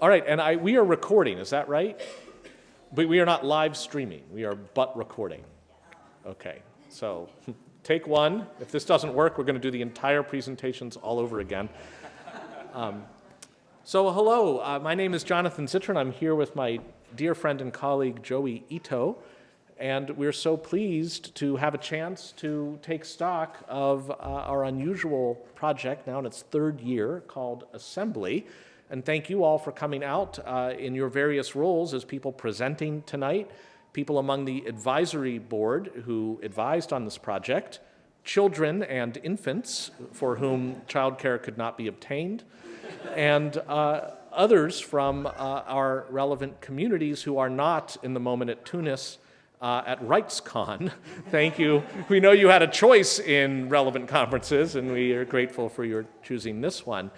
All right, and I, we are recording, is that right? But we are not live streaming, we are but recording. Okay, so take one. If this doesn't work, we're going to do the entire presentations all over again. Um, so hello, uh, my name is Jonathan Zittrain. I'm here with my dear friend and colleague Joey Ito, and we're so pleased to have a chance to take stock of uh, our unusual project now in its third year called Assembly. And thank you all for coming out uh, in your various roles as people presenting tonight, people among the advisory board who advised on this project, children and infants for whom childcare could not be obtained, and uh, others from uh, our relevant communities who are not in the moment at Tunis uh, at RightsCon. Thank you. We know you had a choice in relevant conferences, and we are grateful for your choosing this one.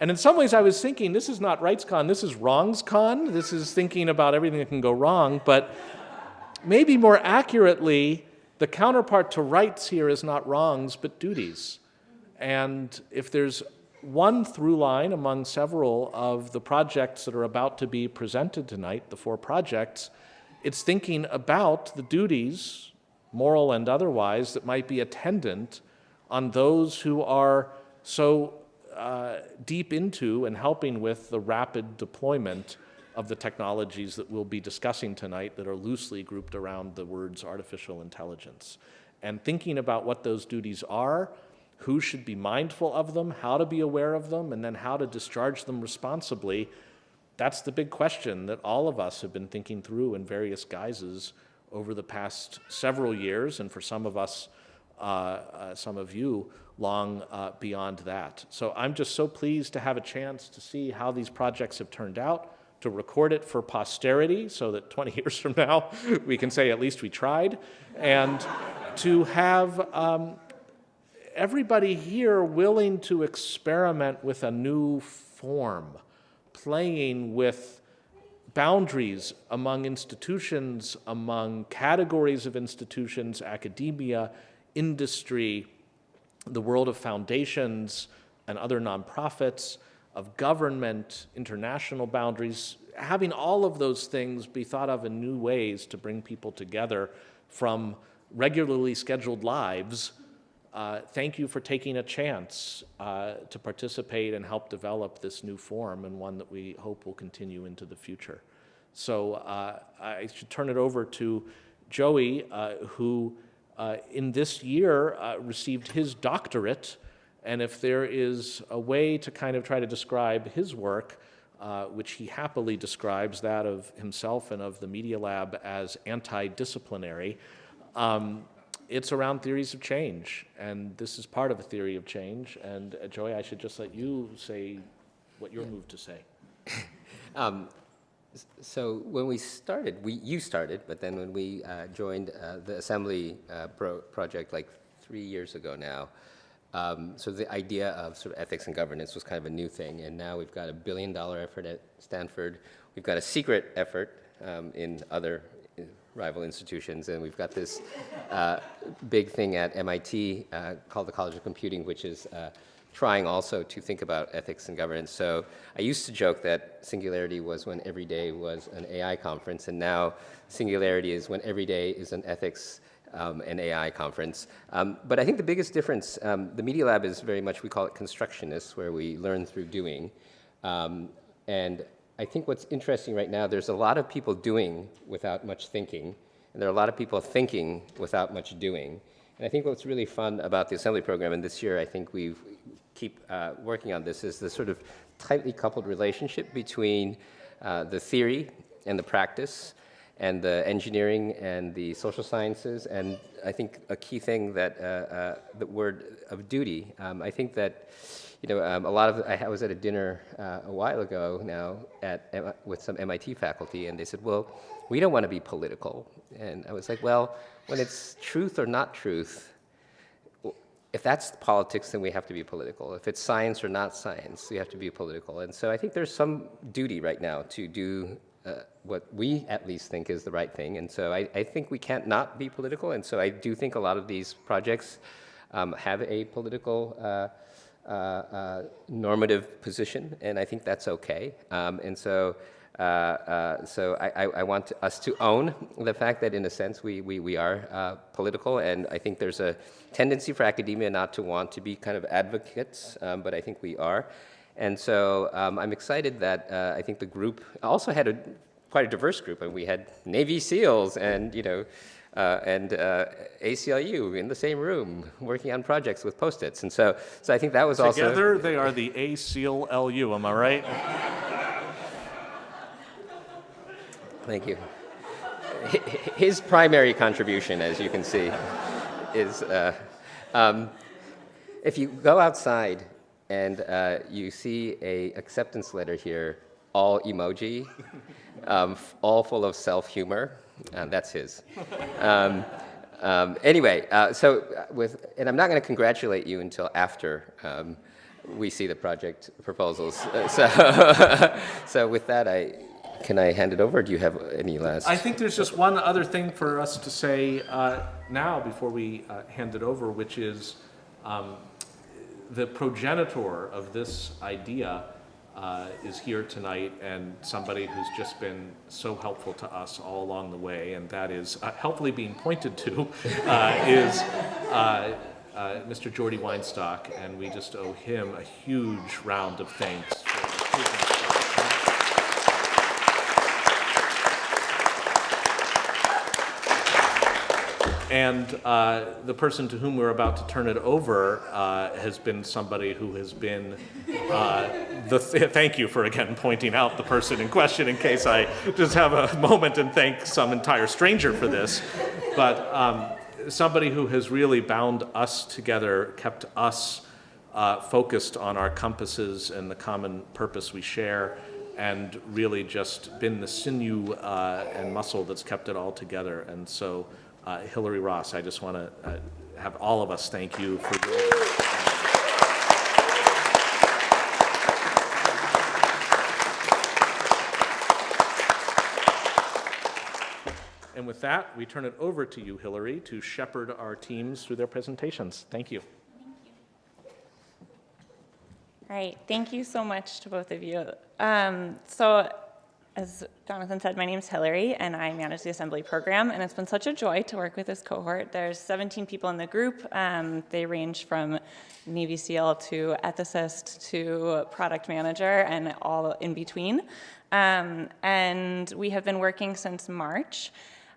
And in some ways, I was thinking, this is not RightsCon, this is WrongsCon. This is thinking about everything that can go wrong. But maybe more accurately, the counterpart to rights here is not wrongs, but duties. And if there's one through line among several of the projects that are about to be presented tonight, the four projects, it's thinking about the duties, moral and otherwise, that might be attendant on those who are so uh, deep into and helping with the rapid deployment of the technologies that we'll be discussing tonight that are loosely grouped around the words artificial intelligence. And thinking about what those duties are, who should be mindful of them, how to be aware of them, and then how to discharge them responsibly that's the big question that all of us have been thinking through in various guises over the past several years, and for some of us, some of you, long uh, beyond that. So I'm just so pleased to have a chance to see how these projects have turned out, to record it for posterity so that 20 years from now we can say at least we tried, and to have um, everybody here willing to experiment with a new form playing with boundaries among institutions, among categories of institutions, academia, industry, the world of foundations and other nonprofits, of government, international boundaries, having all of those things be thought of in new ways to bring people together from regularly scheduled lives uh, thank you for taking a chance uh, to participate and help develop this new form and one that we hope will continue into the future. So uh, I should turn it over to Joey, uh, who in this year uh, received his doctorate. And if there is a way to kind of try to describe his work, which he happily describes that of himself and of the Media Lab as anti-disciplinary, um, it's around theories of change, and this is part of a theory of change. And uh, Joey, I should just let you say what you're moved to say. um, so when we started, we you started, but then when we uh, joined uh, the assembly uh, pro project like three years ago now, um, so the idea of sort of ethics and governance was kind of a new thing, and now we've got a billion dollar effort at Stanford. We've got a secret effort um, in other rival institutions. And we've got this uh, big thing at MIT uh, called the College of Computing, which is uh, trying also to think about ethics and governance. So I used to joke that Singularity was when every day was an AI conference, and now Singularity is when every day is an ethics um, and AI conference. Um, but I think the biggest difference, um, the Media Lab is very much, we call it constructionist, where we learn through doing. Um, and I think what's interesting right now, there's a lot of people doing without much thinking, and there are a lot of people thinking without much doing. And I think what's really fun about the assembly program, and this year I think we keep uh, working on this, is the sort of tightly coupled relationship between uh, the theory and the practice, and the engineering and the social sciences, and I think a key thing that uh, uh the word of duty. Um, I think that you know, um, a lot of, I was at a dinner uh, a while ago now at, with some MIT faculty and they said, well, we don't want to be political. And I was like, well, when it's truth or not truth, if that's politics, then we have to be political. If it's science or not science, we have to be political. And so I think there's some duty right now to do uh, what we at least think is the right thing. And so I, I, think we can't not be political. And so I do think a lot of these projects um, have a political uh, uh, uh, normative position, and I think that's okay. Um, and so, uh, uh, so I, I, want us to own the fact that, in a sense, we, we, we are uh, political, and I think there's a tendency for academia not to want to be kind of advocates, um, but I think we are. And so um, I'm excited that uh, I think the group also had a quite a diverse group, and we had Navy SEALs and you know. Uh, and ACLU in the same room working on projects with post-its. And so, so I think that was also... Together, they are the ACLU, am I right? Thank you. His primary contribution, as you can see, is uh, um, if you go outside and uh, you see a acceptance letter here, all emoji, um, all full of self-humor, uh, that's his. Um, um, anyway, uh, so uh, with, and I'm not going to congratulate you until after um, we see the project proposals. Uh, so, so with that, I can I hand it over? Do you have any last? I think there's just one other thing for us to say uh, now before we uh, hand it over, which is um, the progenitor of this idea uh, is here tonight and somebody who's just been so helpful to us all along the way, and that is uh, helpfully being pointed to uh, is uh, Mr. Jordy Weinstock, and we just owe him a huge round of thanks. For his And uh, the person to whom we're about to turn it over uh, has been somebody who has been uh, the. Th thank you for again pointing out the person in question in case I just have a moment and thank some entire stranger for this. But um, somebody who has really bound us together, kept us uh, focused on our compasses and the common purpose we share, and really just been the sinew uh, and muscle that's kept it all together. And so. Uh, Hilary Ross, I just want to uh, have all of us thank you for your. And with that, we turn it over to you, Hilary, to shepherd our teams through their presentations. Thank you. All right, thank you so much to both of you. Um, so as Jonathan said, my name is Hilary, and I manage the assembly program, and it's been such a joy to work with this cohort. There's 17 people in the group. Um, they range from Navy SEAL to ethicist to product manager and all in between. Um, and we have been working since March,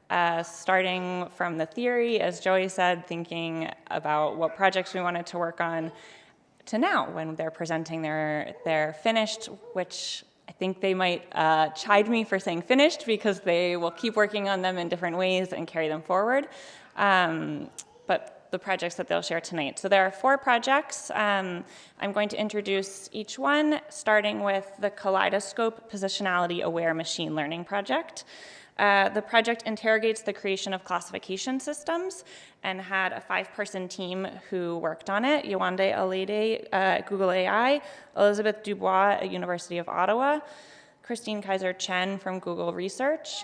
uh, starting from the theory, as Joey said, thinking about what projects we wanted to work on, to now when they're presenting their, their finished, which I think they might uh, chide me for saying finished because they will keep working on them in different ways and carry them forward. Um, but the projects that they'll share tonight. So there are four projects. Um, I'm going to introduce each one, starting with the Kaleidoscope Positionality Aware Machine Learning Project. Uh, the project interrogates the creation of classification systems and had a five-person team who worked on it. Yewande Alade at Google AI, Elizabeth Dubois at University of Ottawa, Christine Kaeser Chen from Google Research,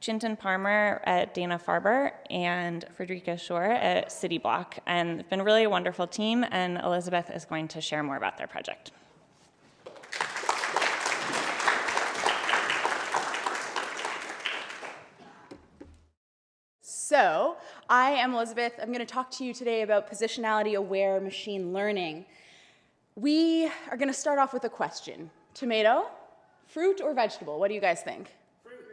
Chintan Parmar at Dana-Farber, and Friederike Schüür at CityBlock. And it's been really a wonderful team, and Elizabeth is going to share more about their project. So, I am Elizabeth. I'm going to talk to you today about positionality aware machine learning. We are going to start off with a question tomato, fruit, or vegetable? What do you guys think? Fruit.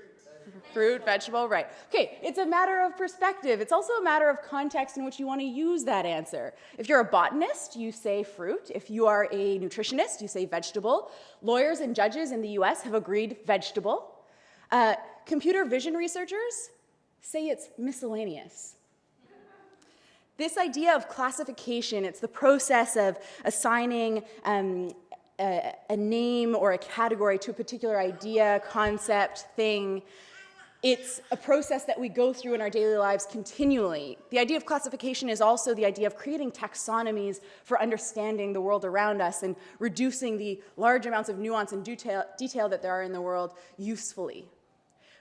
Fruit, vegetable, right. Okay, it's a matter of perspective. It's also a matter of context in which you want to use that answer. If you're a botanist, you say fruit. If you are a nutritionist, you say vegetable. Lawyers and judges in the US have agreed vegetable. Uh, computer vision researchers say it's miscellaneous. This idea of classification, it's the process of assigning um, a, a, name or a category to a particular idea, concept, thing. It's a process that we go through in our daily lives continually. The idea of classification is also the idea of creating taxonomies for understanding the world around us and reducing the large amounts of nuance and detail, detail that there are in the world usefully.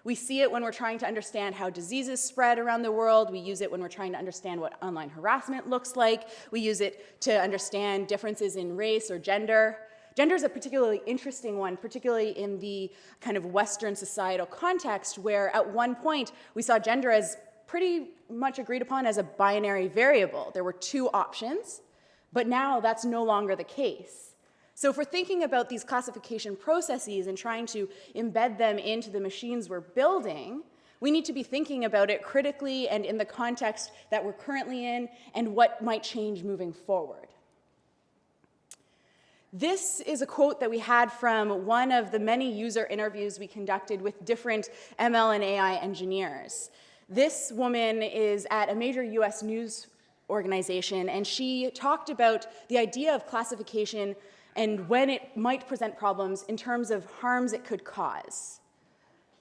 We see it when we're trying to understand how diseases spread around the world. We use it when we're trying to understand what online harassment looks like. We use it to understand differences in race or gender. Gender is a particularly interesting one, particularly in the kind of Western societal context, where at one point we saw gender as pretty much agreed upon as a binary variable. There were two options, but now that's no longer the case. So if we're thinking about these classification processes and trying to embed them into the machines we're building, we need to be thinking about it critically and in the context that we're currently in and what might change moving forward. This is a quote that we had from one of the many user interviews we conducted with different ML and AI engineers. This woman is at a major US news organization, and she talked about the idea of classification and when it might present problems in terms of harms it could cause.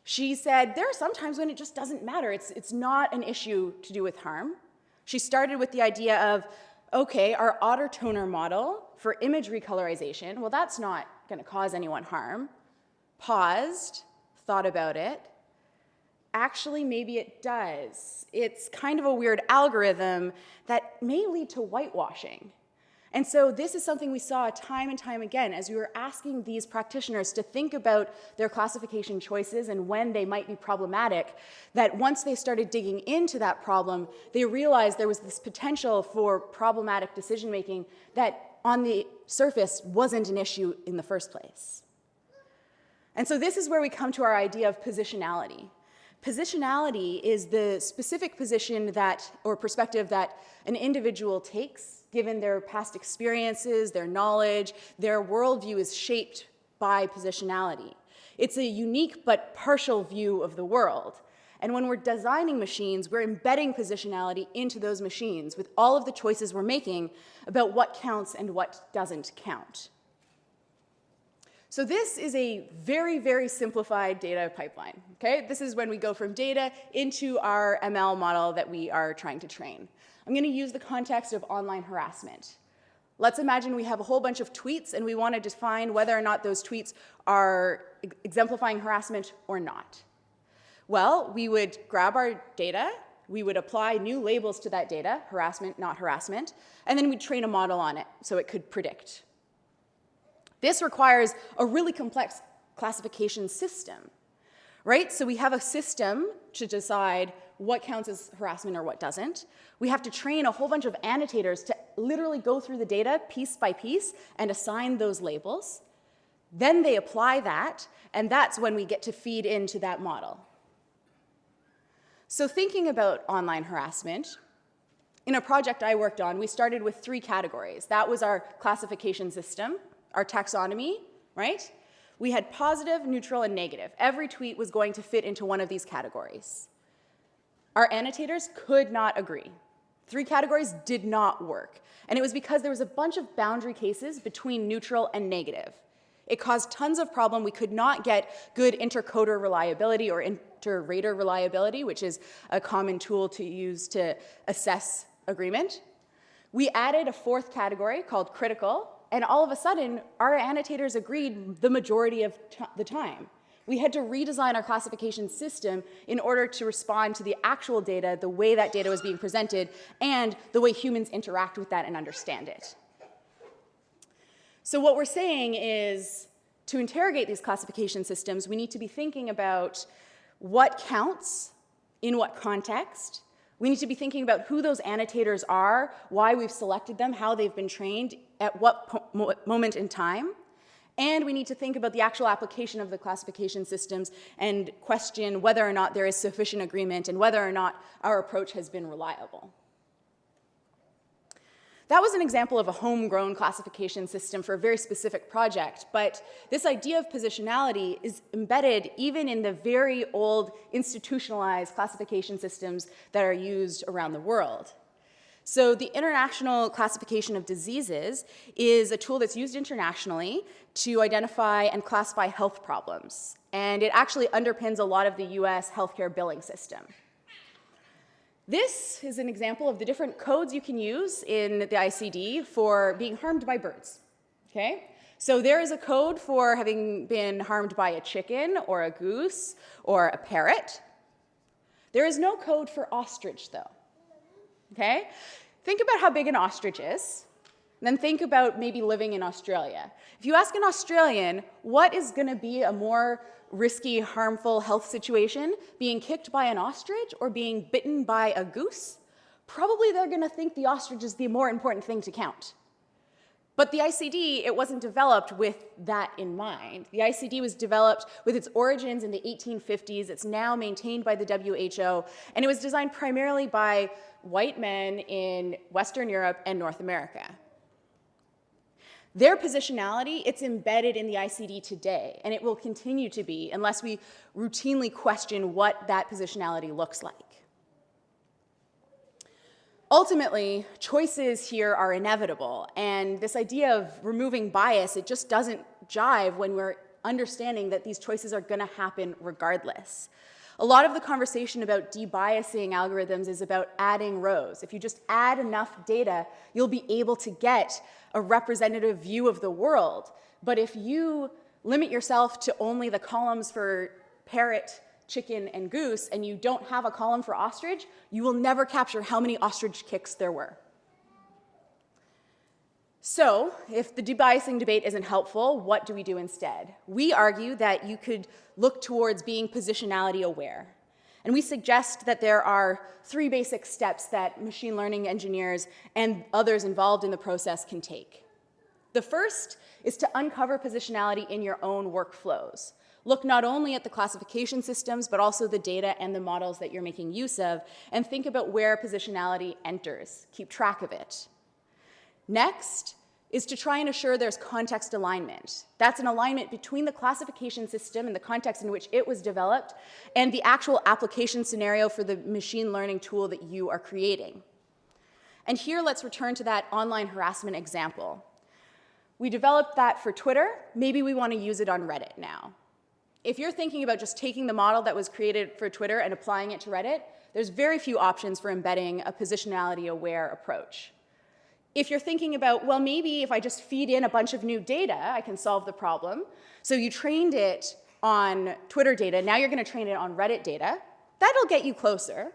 She said, there are some times when it just doesn't matter. It's, it's not an issue to do with harm. She started with the idea of, okay, our auto toner model for image recolorization, well, that's not gonna cause anyone harm. Paused, thought about it. Actually, maybe it does. It's kind of a weird algorithm that may lead to whitewashing. And so this is something we saw time and time again as we were asking these practitioners to think about their classification choices and when they might be problematic, that once they started digging into that problem, they realized there was this potential for problematic decision making that on the surface wasn't an issue in the first place. And so this is where we come to our idea of positionality. Positionality is the specific position that, or perspective that an individual takes given their past experiences, their knowledge, their worldview is shaped by positionality. It's a unique but partial view of the world. And when we're designing machines, we're embedding positionality into those machines with all of the choices we're making about what counts and what doesn't count. So this is a very, very simplified data pipeline, okay? This is when we go from data into our ML model that we are trying to train. I'm going to use the context of online harassment. Let's imagine we have a whole bunch of tweets and we want to define whether or not those tweets are exemplifying harassment or not. Well, we would grab our data, we would apply new labels to that data, harassment, not harassment, and then we'd train a model on it so it could predict. This requires a really complex classification system, right? So we have a system to decide what counts as harassment or what doesn't. We have to train a whole bunch of annotators to literally go through the data piece by piece and assign those labels. Then they apply that, and that's when we get to feed into that model. So thinking about online harassment, in a project I worked on, we started with three categories. That was our classification system, our taxonomy, right? We had positive, neutral, and negative. Every tweet was going to fit into one of these categories. Our annotators could not agree. Three categories did not work. And it was because there was a bunch of boundary cases between neutral and negative. It caused tons of problem. We could not get good intercoder reliability or inter-rater reliability, which is a common tool to use to assess agreement. We added a fourth category called critical, and all of a sudden, our annotators agreed the majority of the time. We had to redesign our classification system in order to respond to the actual data, the way that data was being presented, and the way humans interact with that and understand it. So what we're saying is, to interrogate these classification systems, we need to be thinking about what counts, in what context. We need to be thinking about who those annotators are, why we've selected them, how they've been trained, at what moment in time. And we need to think about the actual application of the classification systems and question whether or not there is sufficient agreement and whether or not our approach has been reliable. That was an example of a homegrown classification system for a very specific project, but this idea of positionality is embedded even in the very old institutionalized classification systems that are used around the world. So the International Classification of Diseases is a tool that's used internationally to identify and classify health problems. And it actually underpins a lot of the US healthcare billing system. This is an example of the different codes you can use in the ICD for being harmed by birds, okay? So there is a code for having been harmed by a chicken or a goose or a parrot. There is no code for ostrich, though. Okay? Think about how big an ostrich is. and Then think about maybe living in Australia. If you ask an Australian what is going to be a more risky, harmful health situation, being kicked by an ostrich or being bitten by a goose, probably they're going to think the ostrich is the more important thing to count. But the ICD, it wasn't developed with that in mind. The ICD was developed with its origins in the 1850s. It's now maintained by the WHO, and it was designed primarily by white men in Western Europe and North America. Their positionality, it's embedded in the ICD today, and it will continue to be unless we routinely question what that positionality looks like. Ultimately, choices here are inevitable, and this idea of removing bias, it just doesn't jive when we're understanding that these choices are gonna happen regardless. A lot of the conversation about debiasing algorithms is about adding rows. If you just add enough data, you'll be able to get a representative view of the world. But if you limit yourself to only the columns for parrot, chicken, and goose, and you don't have a column for ostrich, you will never capture how many ostrich kicks there were. So, if the debiasing debate isn't helpful, what do we do instead? We argue that you could look towards being positionality aware. And we suggest that there are three basic steps that machine learning engineers and others involved in the process can take. The first is to uncover positionality in your own workflows. Look not only at the classification systems, but also the data and the models that you're making use of, and think about where positionality enters. Keep track of it. Next is to try and assure there's context alignment. That's an alignment between the classification system and the context in which it was developed and the actual application scenario for the machine learning tool that you are creating. And here let's return to that online harassment example. We developed that for Twitter. Maybe we want to use it on Reddit now. If you're thinking about just taking the model that was created for Twitter and applying it to Reddit, there's very few options for embedding a positionality aware approach. If you're thinking about, well, maybe if I just feed in a bunch of new data, I can solve the problem. So you trained it on Twitter data, now you're gonna train it on Reddit data. That'll get you closer.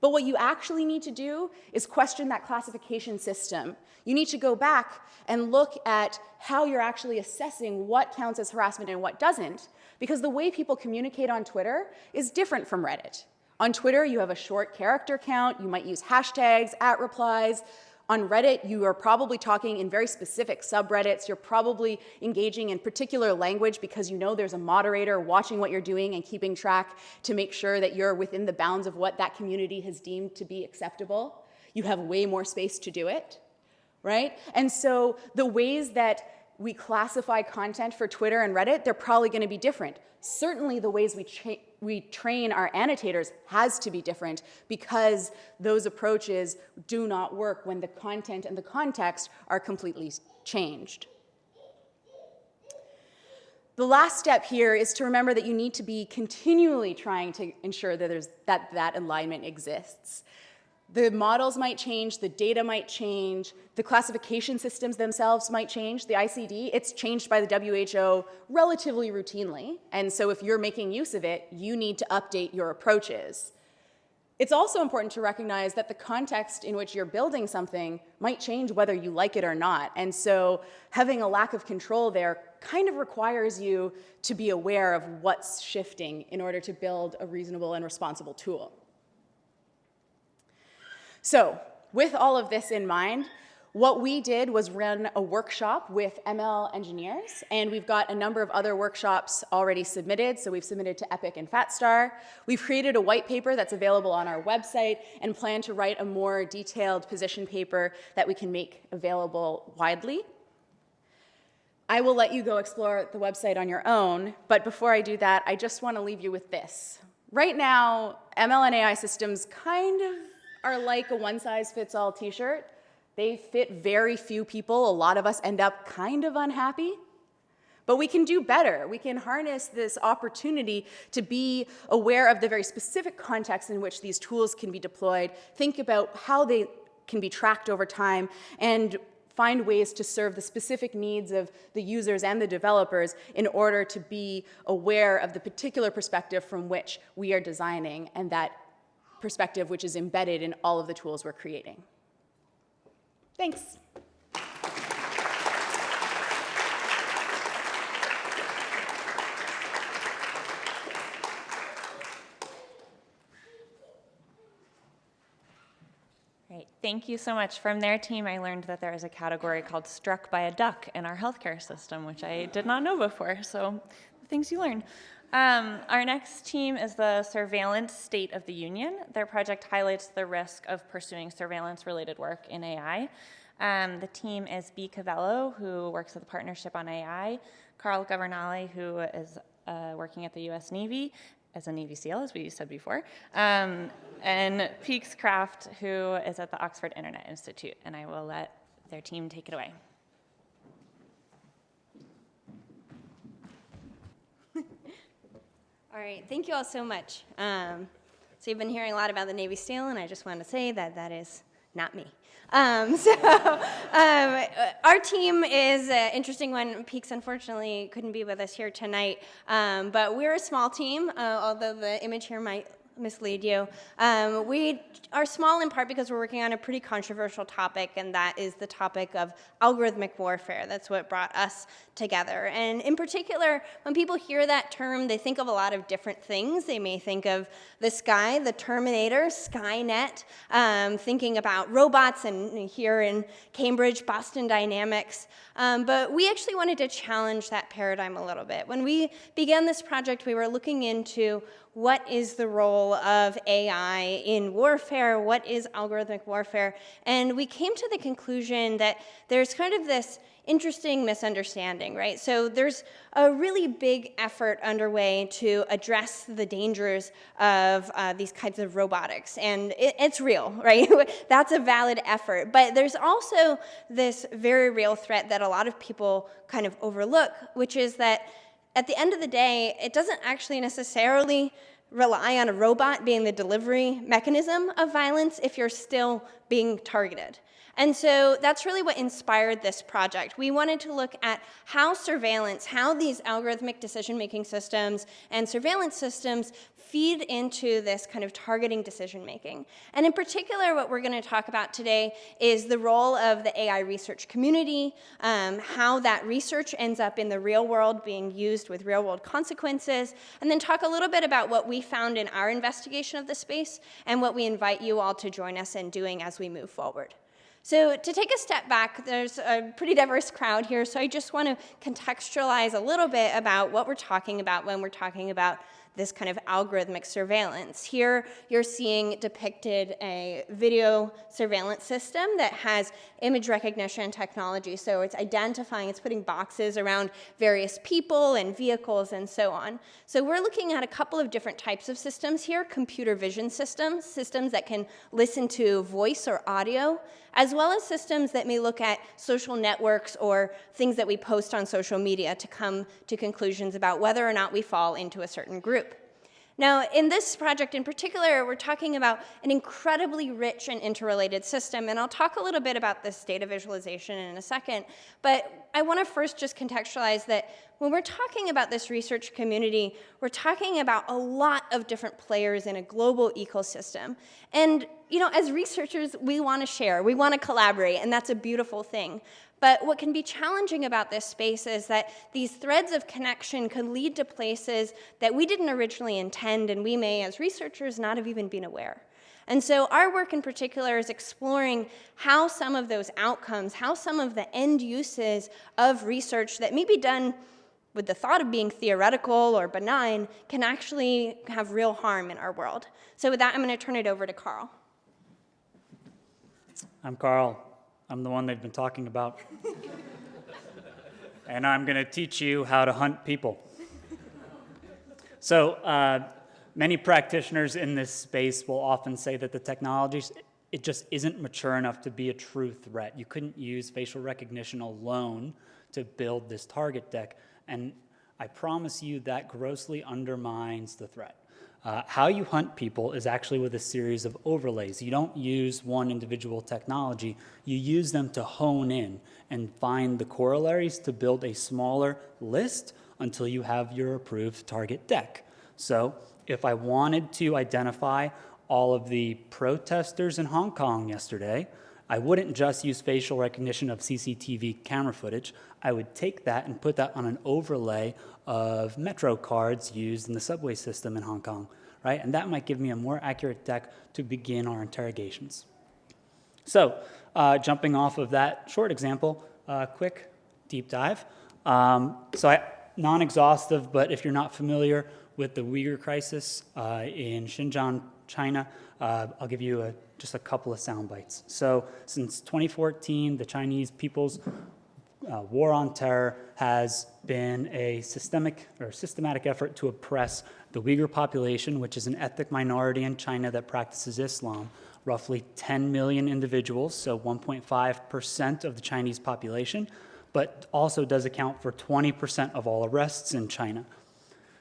But what you actually need to do is question that classification system. You need to go back and look at how you're actually assessing what counts as harassment and what doesn't, because the way people communicate on Twitter is different from Reddit. On Twitter, you have a short character count, you might use hashtags, at replies, on Reddit, you are probably talking in very specific subreddits. You're probably engaging in particular language because you know there's a moderator watching what you're doing and keeping track to make sure that you're within the bounds of what that community has deemed to be acceptable. You have way more space to do it, right? And so the ways that we classify content for Twitter and Reddit, they're probably going to be different. Certainly the ways we, we train our annotators has to be different because those approaches do not work when the content and the context are completely changed. The last step here is to remember that you need to be continually trying to ensure that, there's, that that alignment exists. The models might change, the data might change, the classification systems themselves might change. The ICD, it's changed by the WHO relatively routinely, and so if you're making use of it, you need to update your approaches. It's also important to recognize that the context in which you're building something might change whether you like it or not, and so having a lack of control there kind of requires you to be aware of what's shifting in order to build a reasonable and responsible tool. So with all of this in mind, what we did was run a workshop with ML engineers, and we've got a number of other workshops already submitted. So we've submitted to EPIC and FATSTAR. We've created a white paper that's available on our website and plan to write a more detailed position paper that we can make available widely. I will let you go explore the website on your own, but before I do that, I just want to leave you with this. Right now, ML and AI systems kind of are like a one-size-fits-all t-shirt. They fit very few people. A lot of us end up kind of unhappy. But we can do better. We can harness this opportunity to be aware of the very specific context in which these tools can be deployed, think about how they can be tracked over time, and find ways to serve the specific needs of the users and the developers in order to be aware of the particular perspective from which we are designing and that perspective which is embedded in all of the tools we're creating. Thanks. Thank you so much. From their team, I learned that there is a category called struck by a duck in our healthcare system, which I did not know before, so things you learn. Um, our next team is the Surveillance State of the Union. Their project highlights the risk of pursuing surveillance-related work in AI. Um, the team is B. Cavello, who works at the Partnership on AI, Carl Governale, who is uh, working at the U.S. Navy, as a Navy SEAL, as we said before, um, and Peaks Krafft, who is at the Oxford Internet Institute. And I will let their team take it away. All right, thank you all so much. Um, so you've been hearing a lot about the Navy SEAL, and I just want to say that that is not me. Um, so um, our team is an interesting one. Peaks unfortunately couldn't be with us here tonight, um, but we're a small team, uh, although the image here might mislead you. Um, we are small in part because we're working on a pretty controversial topic, and that is the topic of algorithmic warfare. That's what brought us together. And in particular, when people hear that term, they think of a lot of different things. They may think of the sky, the Terminator, Skynet, um, thinking about robots, and here in Cambridge, Boston Dynamics. Um, but we actually wanted to challenge that paradigm a little bit. When we began this project, we were looking into what is the role of AI in warfare, what is algorithmic warfare, and we came to the conclusion that there's kind of this interesting misunderstanding, right? So there's a really big effort underway to address the dangers of uh, these kinds of robotics, and it, it's real, right? That's a valid effort, but there's also this very real threat that a lot of people kind of overlook, which is that at the end of the day, it doesn't actually necessarily rely on a robot being the delivery mechanism of violence if you're still being targeted. And so that's really what inspired this project. We wanted to look at how surveillance, how these algorithmic decision-making systems and surveillance systems feed into this kind of targeting decision making. And in particular, what we're going to talk about today is the role of the AI research community, um, how that research ends up in the real world being used with real world consequences, and then talk a little bit about what we found in our investigation of the space and what we invite you all to join us in doing as we move forward. So to take a step back, there's a pretty diverse crowd here, so I just want to contextualize a little bit about what we're talking about when we're talking about this kind of algorithmic surveillance. Here you're seeing depicted a video surveillance system that has image recognition technology. So it's identifying, it's putting boxes around various people and vehicles and so on. So we're looking at a couple of different types of systems here, computer vision systems, systems that can listen to voice or audio, as well as systems that may look at social networks or things that we post on social media to come to conclusions about whether or not we fall into a certain group. Now, in this project in particular, we're talking about an incredibly rich and interrelated system, and I'll talk a little bit about this data visualization in a second, but I want to first just contextualize that when we're talking about this research community, we're talking about a lot of different players in a global ecosystem. And, you know, as researchers, we want to share, we want to collaborate, and that's a beautiful thing. But what can be challenging about this space is that these threads of connection can lead to places that we didn't originally intend and we may, as researchers, not have even been aware. And so our work in particular is exploring how some of those outcomes, how some of the end uses of research that may be done with the thought of being theoretical or benign can actually have real harm in our world. So with that, I'm going to turn it over to Carl. I'm Carl. I'm the one they've been talking about. and I'm going to teach you how to hunt people. So uh, many practitioners in this space will often say that the technology, it just isn't mature enough to be a true threat. You couldn't use facial recognition alone to build this target deck. And I promise you that grossly undermines the threat. Uh, how you hunt people is actually with a series of overlays. You don't use one individual technology, you use them to hone in and find the corollaries to build a smaller list until you have your approved target deck. So if I wanted to identify all of the protesters in Hong Kong yesterday, I wouldn't just use facial recognition of CCTV camera footage. I would take that and put that on an overlay of Metro cards used in the subway system in Hong Kong, right? And that might give me a more accurate deck to begin our interrogations. So, uh, jumping off of that short example, uh, quick deep dive. Um, so, non-exhaustive, but if you're not familiar with the Uyghur crisis uh, in Xinjiang, China, uh, I'll give you a, just a couple of sound bites. So, since 2014, the Chinese People's uh, war on terror has been a systemic or systematic effort to oppress the Uyghur population, which is an ethnic minority in China that practices Islam. Roughly 10 million individuals, so 1.5% of the Chinese population, but also does account for 20% of all arrests in China.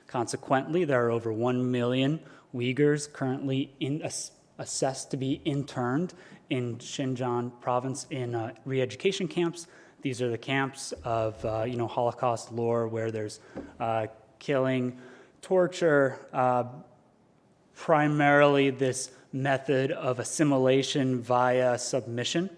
Consequently, there are over 1 million Uyghurs currently in, ass, assessed to be interned in Xinjiang province in uh, re-education camps these are the camps of, uh, you know, Holocaust lore where there's uh, killing, torture, uh, primarily this method of assimilation via submission.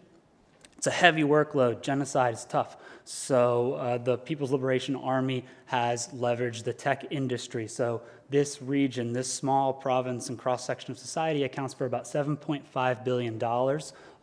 It's a heavy workload. Genocide is tough. So uh, the People's Liberation Army has leveraged the tech industry. So this region, this small province and cross-section of society accounts for about $7.5 billion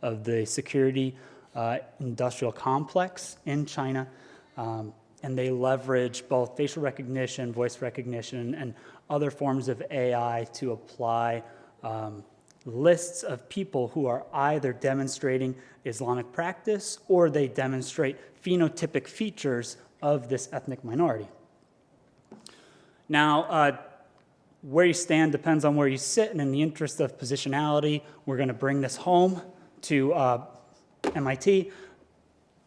of the security uh, industrial complex in China. Um, and they leverage both facial recognition, voice recognition, and other forms of AI to apply um, lists of people who are either demonstrating Islamic practice or they demonstrate phenotypic features of this ethnic minority. Now, uh, where you stand depends on where you sit, and in the interest of positionality, we're going to bring this home to uh, MIT,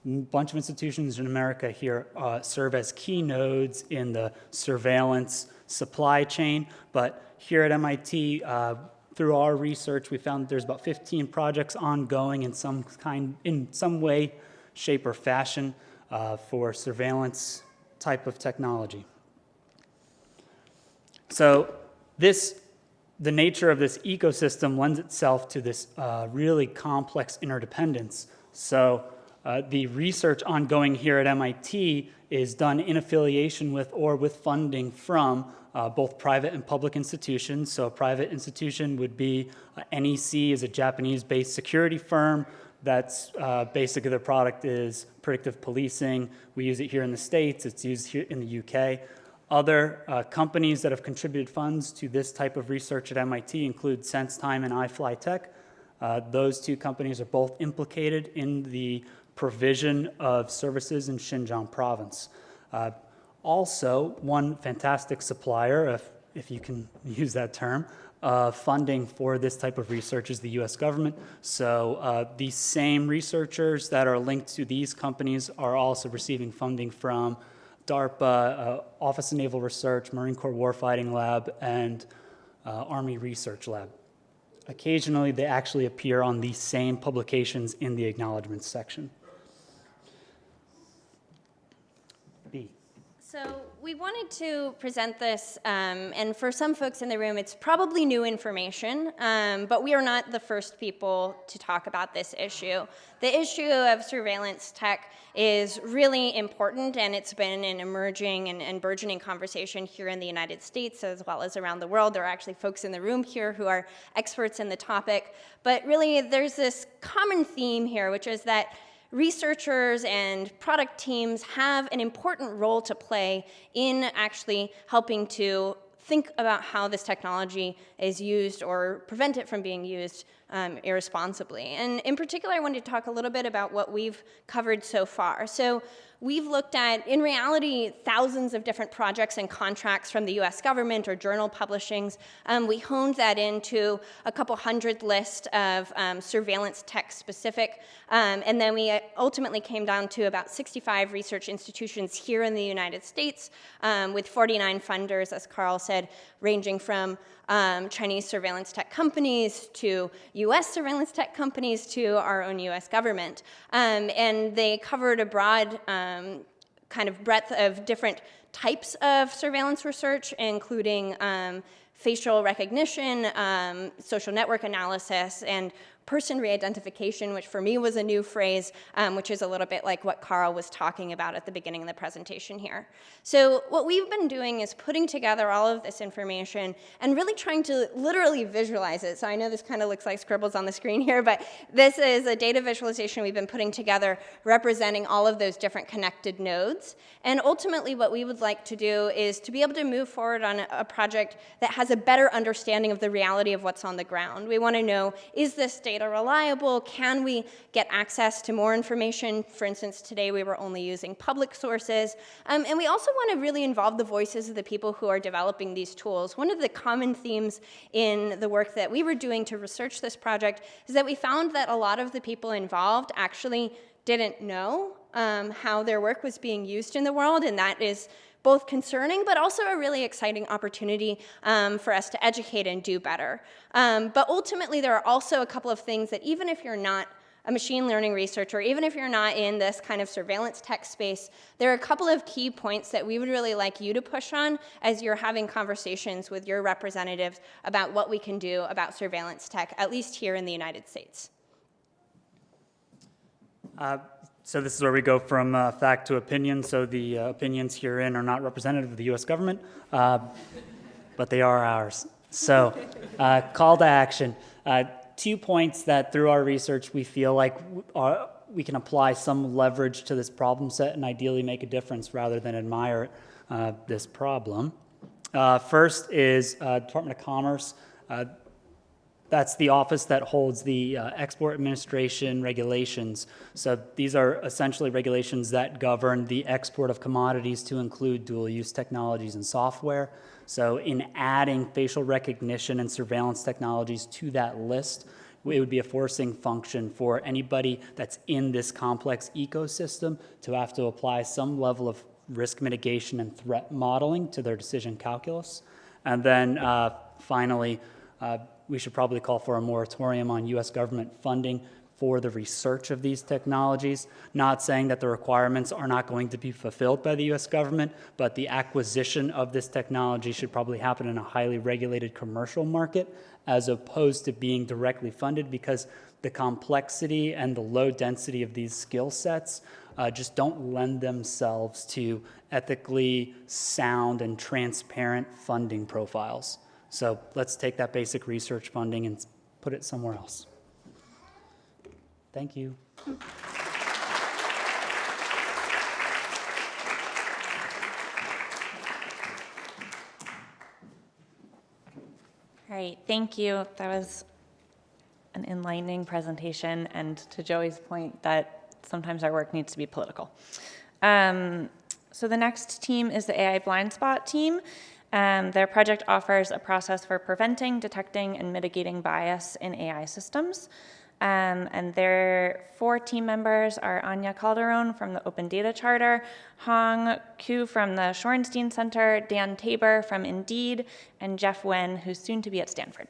a bunch of institutions in America here uh, serve as key nodes in the surveillance supply chain. But here at MIT, uh, through our research, we found there's about 15 projects ongoing in some kind, in some way, shape, or fashion uh, for surveillance type of technology. So this the nature of this ecosystem lends itself to this uh, really complex interdependence. So uh, the research ongoing here at MIT is done in affiliation with or with funding from uh, both private and public institutions. So a private institution would be uh, NEC is a Japanese-based security firm. That's uh, basically their product is predictive policing. We use it here in the States. It's used here in the UK. Other uh, companies that have contributed funds to this type of research at MIT include SenseTime and iFlyTek. Uh, those two companies are both implicated in the provision of services in Xinjiang province. Uh, also, one fantastic supplier, if, if you can use that term, uh, funding for this type of research is the US government. So uh, these same researchers that are linked to these companies are also receiving funding from DARPA, uh, Office of Naval Research, Marine Corps Warfighting Lab, and uh, Army Research Lab. Occasionally, they actually appear on these same publications in the acknowledgments section. B. So we wanted to present this, um, and for some folks in the room, it's probably new information, um, but we are not the first people to talk about this issue. The issue of surveillance tech is really important, and it's been an emerging and, and burgeoning conversation here in the United States as well as around the world. There are actually folks in the room here who are experts in the topic, but really there's this common theme here, which is that researchers and product teams have an important role to play in actually helping to think about how this technology is used or prevent it from being used um, irresponsibly. And in particular, I wanted to talk a little bit about what we've covered so far. So we've looked at, in reality, thousands of different projects and contracts from the US government or journal publishings. Um, we honed that into a couple hundred list of um, surveillance tech specific, um, and then we ultimately came down to about 65 research institutions here in the United States um, with 49 funders, as Carl said, ranging from um, Chinese surveillance tech companies to US surveillance tech companies to our own US government. Um, and they covered a broad um, kind of breadth of different types of surveillance research, including um, facial recognition, um, social network analysis, and person re-identification, which for me was a new phrase, um, which is a little bit like what Carl was talking about at the beginning of the presentation here. So what we've been doing is putting together all of this information and really trying to literally visualize it. So I know this kind of looks like scribbles on the screen here, but this is a data visualization we've been putting together representing all of those different connected nodes. And ultimately what we would like to do is to be able to move forward on a project that has a better understanding of the reality of what's on the ground. We want to know, is this data data reliable? Can we get access to more information? For instance, today we were only using public sources. Um, and we also want to really involve the voices of the people who are developing these tools. One of the common themes in the work that we were doing to research this project is that we found that a lot of the people involved actually didn't know um, how their work was being used in the world, and that is both concerning, but also a really exciting opportunity um, for us to educate and do better. Um, but ultimately, there are also a couple of things that even if you're not a machine learning researcher, even if you're not in this kind of surveillance tech space, there are a couple of key points that we would really like you to push on as you're having conversations with your representatives about what we can do about surveillance tech, at least here in the United States. Uh, so this is where we go from uh, fact to opinion. So the uh, opinions herein are not representative of the U.S. government, uh, but they are ours. So uh, call to action. Uh, two points that through our research we feel like are, we can apply some leverage to this problem set and ideally make a difference rather than admire uh, this problem. first is Department of Commerce. That's the office that holds the uh, export administration regulations. So these are essentially regulations that govern the export of commodities to include dual use technologies and software. So in adding facial recognition and surveillance technologies to that list, it would be a forcing function for anybody that's in this complex ecosystem to have to apply some level of risk mitigation and threat modeling to their decision calculus. And then uh, finally, uh, we should probably call for a moratorium on US government funding for the research of these technologies. Not saying that the requirements are not going to be fulfilled by the US government, but the acquisition of this technology should probably happen in a highly regulated commercial market as opposed to being directly funded because the complexity and the low density of these skill sets uh, just don't lend themselves to ethically sound and transparent funding profiles. So let's take that basic research funding and put it somewhere else. Thank you. All right, thank you. That was an enlightening presentation, and to Joey's point that sometimes our work needs to be political. Um, so the next team is the AI blind spot team. Um, their project offers a process for preventing, detecting, and mitigating bias in AI systems. Um, and their four team members are Ania Calderon from the Open Data Charter, Hong Qu from the Shorenstein Center, Dan Taber from Indeed, and Jeff Wen, who's soon to be at Stanford.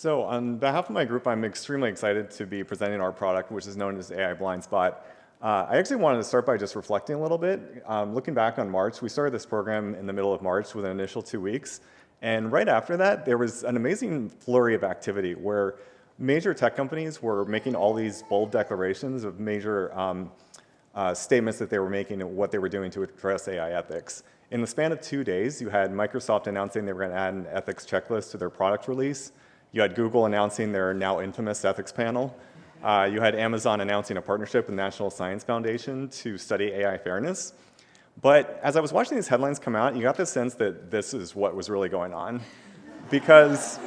So on behalf of my group, I'm extremely excited to be presenting our product, which is known as AI Blind Spot. Uh, I actually wanted to start by just reflecting a little bit. Um, looking back on March, we started this program in the middle of March with an initial two weeks. And right after that, there was an amazing flurry of activity where major tech companies were making all these bold declarations of major um, uh, statements that they were making and what they were doing to address AI ethics. In the span of two days, you had Microsoft announcing they were going to add an ethics checklist to their product release. You had Google announcing their now infamous ethics panel. Uh, you had Amazon announcing a partnership with National Science Foundation to study AI fairness. But as I was watching these headlines come out, you got the sense that this is what was really going on. Because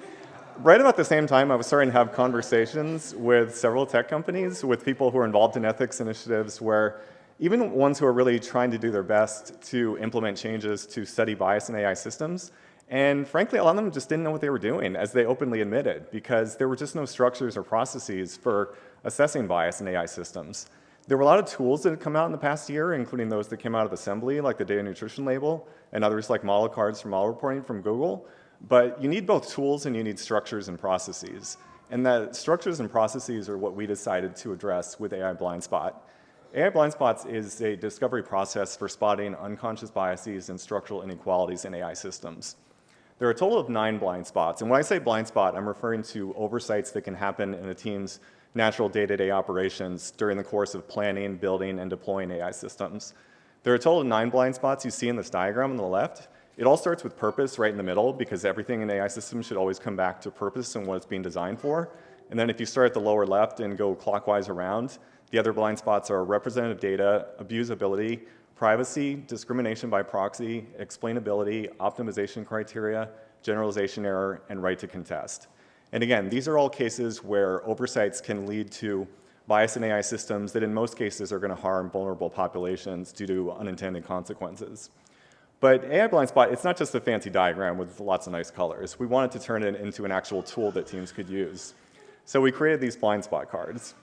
right about the same time, I was starting to have conversations with several tech companies, with people who are involved in ethics initiatives, where even ones who are really trying to do their best to implement changes to study bias in AI systems, and frankly, a lot of them just didn't know what they were doing, as they openly admitted, because there were just no structures or processes for assessing bias in AI systems. There were a lot of tools that had come out in the past year, including those that came out of Assembly, like the data nutrition label, and others like model cards for model reporting from Google. But you need both tools and you need structures and processes. And the structures and processes are what we decided to address with AI Blind Spot. AI Blind Spots is a discovery process for spotting unconscious biases and structural inequalities in AI systems. There are a total of nine blind spots. And when I say blind spot, I'm referring to oversights that can happen in a team's natural day-to-day operations during the course of planning, building, and deploying AI systems. There are a total of nine blind spots you see in this diagram on the left. It all starts with purpose right in the middle because everything in AI systems should always come back to purpose and what it's being designed for. And then if you start at the lower left and go clockwise around, the other blind spots are representative data, abusability, privacy, discrimination by proxy, explainability, optimization criteria, generalization error, and right to contest. And again, these are all cases where oversights can lead to bias in AI systems that in most cases are going to harm vulnerable populations due to unintended consequences. But AI Blind Spot, it's not just a fancy diagram with lots of nice colors. We wanted to turn it into an actual tool that teams could use. So we created these blind spot cards.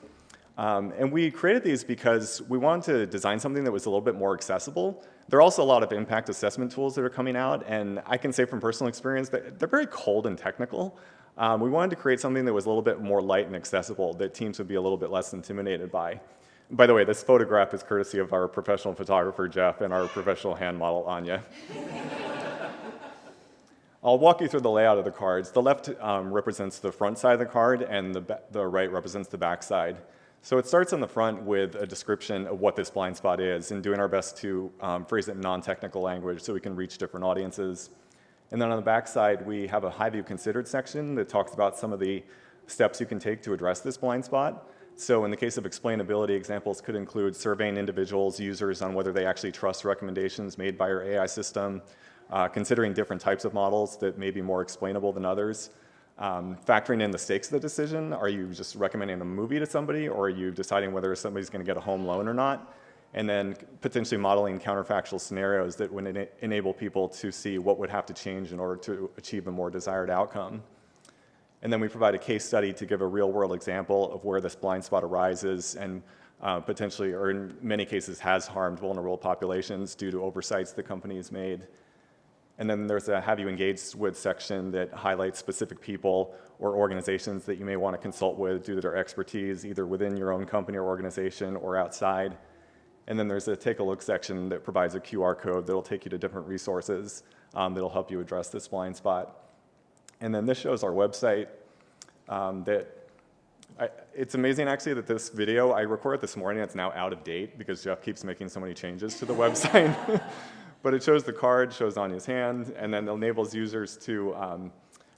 Um, and we created these because we wanted to design something that was a little bit more accessible. There are also a lot of impact assessment tools that are coming out, and I can say from personal experience that they're very cold and technical. Um, we wanted to create something that was a little bit more light and accessible that teams would be a little bit less intimidated by. By the way, this photograph is courtesy of our professional photographer, Jeff, and our professional hand model, Ania. I'll walk you through the layout of the cards. The left um, represents the front side of the card, and the, the right represents the back side. So it starts on the front with a description of what this blind spot is and doing our best to um, phrase it in non-technical language so we can reach different audiences. And then on the back side, we have a high view considered section that talks about some of the steps you can take to address this blind spot. So in the case of explainability, examples could include surveying individuals, users on whether they actually trust recommendations made by your AI system, uh, considering different types of models that may be more explainable than others, um, factoring in the stakes of the decision. Are you just recommending a movie to somebody or are you deciding whether somebody's going to get a home loan or not? and then potentially modeling counterfactual scenarios that would ena enable people to see what would have to change in order to achieve a more desired outcome. And then we provide a case study to give a real world example of where this blind spot arises and uh, potentially, or in many cases, has harmed vulnerable populations due to oversights the company has made. And then there's a have you engaged with section that highlights specific people or organizations that you may want to consult with due to their expertise, either within your own company or organization or outside. And then there's a take a look section that provides a QR code that'll take you to different resources um, that'll help you address this blind spot. And then this shows our website um, that I, it's amazing actually that this video, I recorded this morning, it's now out of date because Jeff keeps making so many changes to the website. But it shows the card, shows Ania's hand, and then enables users to um,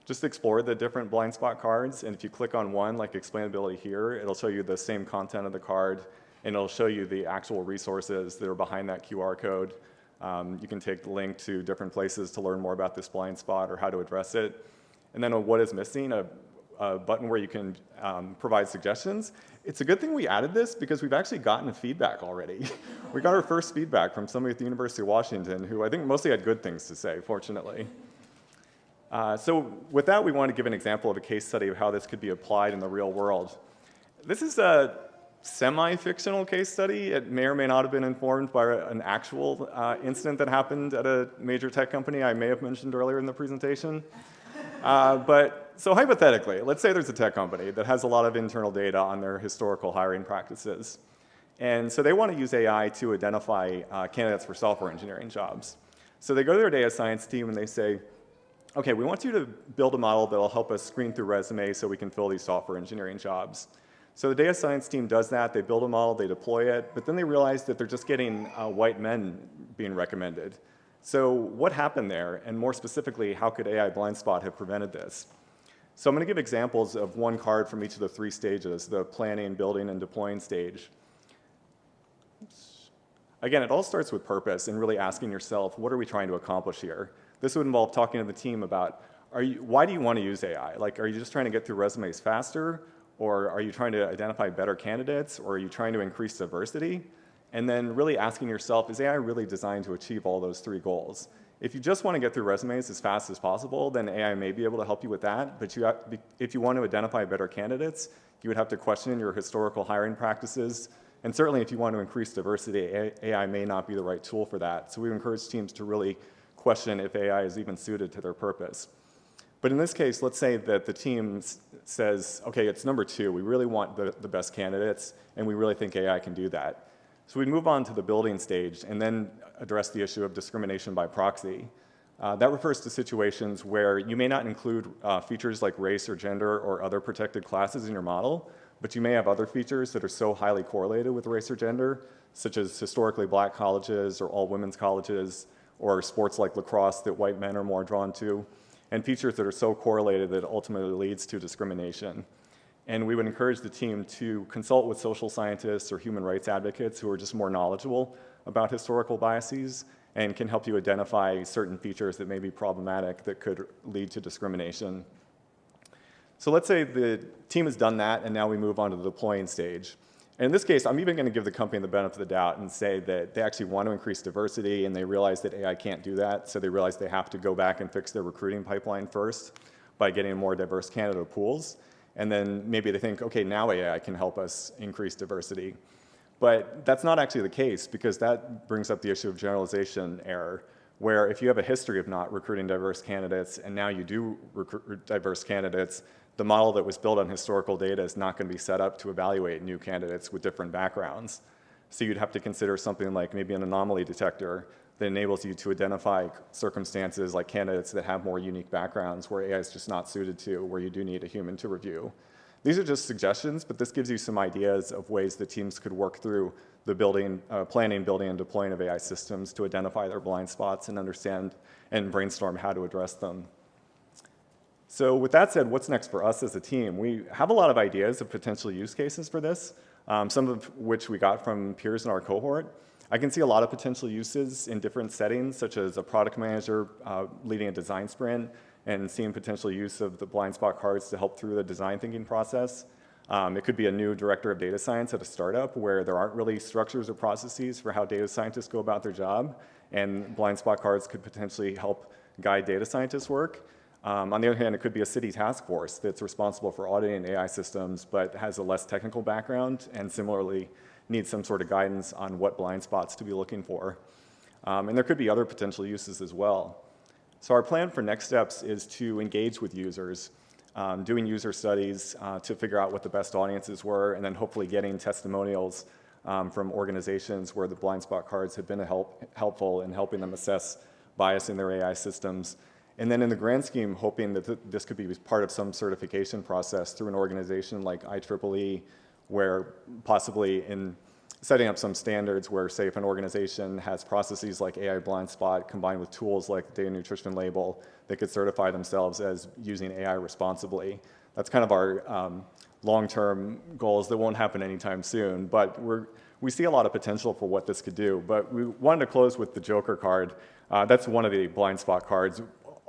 just explore the different blind spot cards. And if you click on one, like explainability here, it'll show you the same content of the card and it'll show you the actual resources that are behind that QR code. Um, you can take the link to different places to learn more about this blind spot or how to address it. And then what is missing, a, a button where you can um, provide suggestions. It's a good thing we added this because we've actually gotten feedback already. we got our first feedback from somebody at the University of Washington who I think mostly had good things to say, fortunately. Uh, so with that, we want to give an example of a case study of how this could be applied in the real world. This is a semi-fictional case study. It may or may not have been informed by an actual uh, incident that happened at a major tech company I may have mentioned earlier in the presentation. Uh, but so hypothetically, let's say there's a tech company that has a lot of internal data on their historical hiring practices. And so they want to use AI to identify uh, candidates for software engineering jobs. So they go to their data science team and they say, okay, we want you to build a model that will help us screen through resumes so we can fill these software engineering jobs. So the data science team does that. They build a model, they deploy it, but then they realize that they're just getting uh, white men being recommended. So what happened there? And more specifically, how could AI blind spot have prevented this? So I'm going to give examples of one card from each of the three stages, the planning, building, and deploying stage. Again, it all starts with purpose and really asking yourself, what are we trying to accomplish here? This would involve talking to the team about, are you, why do you want to use AI? Like, are you just trying to get through resumes faster? Or are you trying to identify better candidates? Or are you trying to increase diversity? And then really asking yourself, is AI really designed to achieve all those three goals? If you just want to get through resumes as fast as possible, then AI may be able to help you with that. But you have, if you want to identify better candidates, you would have to question your historical hiring practices. And certainly if you want to increase diversity, AI may not be the right tool for that. So we encourage teams to really question if AI is even suited to their purpose. But in this case, let's say that the team says, okay, it's number two. We really want the, the best candidates, and we really think AI can do that. So we'd move on to the building stage and then address the issue of discrimination by proxy. Uh, that refers to situations where you may not include uh, features like race or gender or other protected classes in your model, but you may have other features that are so highly correlated with race or gender, such as historically black colleges or all women's colleges, or sports like lacrosse that white men are more drawn to, and features that are so correlated that ultimately leads to discrimination. And we would encourage the team to consult with social scientists or human rights advocates who are just more knowledgeable about historical biases and can help you identify certain features that may be problematic that could lead to discrimination. So let's say the team has done that and now we move on to the deploying stage. And in this case, I'm even going to give the company the benefit of the doubt and say that they actually want to increase diversity and they realize that AI can't do that. So they realize they have to go back and fix their recruiting pipeline first by getting more diverse candidate pools. And then maybe they think, okay, now AI can help us increase diversity. But that's not actually the case because that brings up the issue of generalization error, where if you have a history of not recruiting diverse candidates and now you do recruit diverse candidates, the model that was built on historical data is not going to be set up to evaluate new candidates with different backgrounds. So you'd have to consider something like maybe an anomaly detector that enables you to identify circumstances like candidates that have more unique backgrounds where AI is just not suited to, where you do need a human to review. These are just suggestions, but this gives you some ideas of ways that teams could work through the building, uh, planning, building, and deploying of AI systems to identify their blind spots and understand and brainstorm how to address them. So with that said, what's next for us as a team? We have a lot of ideas of potential use cases for this, um, some of which we got from peers in our cohort. I can see a lot of potential uses in different settings, such as a product manager uh, leading a design sprint and seeing potential use of the blind spot cards to help through the design thinking process. Um, it could be a new director of data science at a startup where there aren't really structures or processes for how data scientists go about their job, and blind spot cards could potentially help guide data scientists' work. Um, on the other hand, it could be a city task force that's responsible for auditing AI systems but has a less technical background and similarly needs some sort of guidance on what blind spots to be looking for. Um, and there could be other potential uses as well. So our plan for next steps is to engage with users, um, doing user studies uh, to figure out what the best audiences were and then hopefully getting testimonials um, from organizations where the blind spot cards have been help, helpful in helping them assess bias in their AI systems and then in the grand scheme, hoping that th this could be part of some certification process through an organization like IEEE, where possibly in setting up some standards where, say, if an organization has processes like AI blind spot combined with tools like data nutrition label, they could certify themselves as using AI responsibly. That's kind of our um, long-term goals that won't happen anytime soon, but we're, we see a lot of potential for what this could do. But we wanted to close with the Joker card. Uh, that's one of the blind spot cards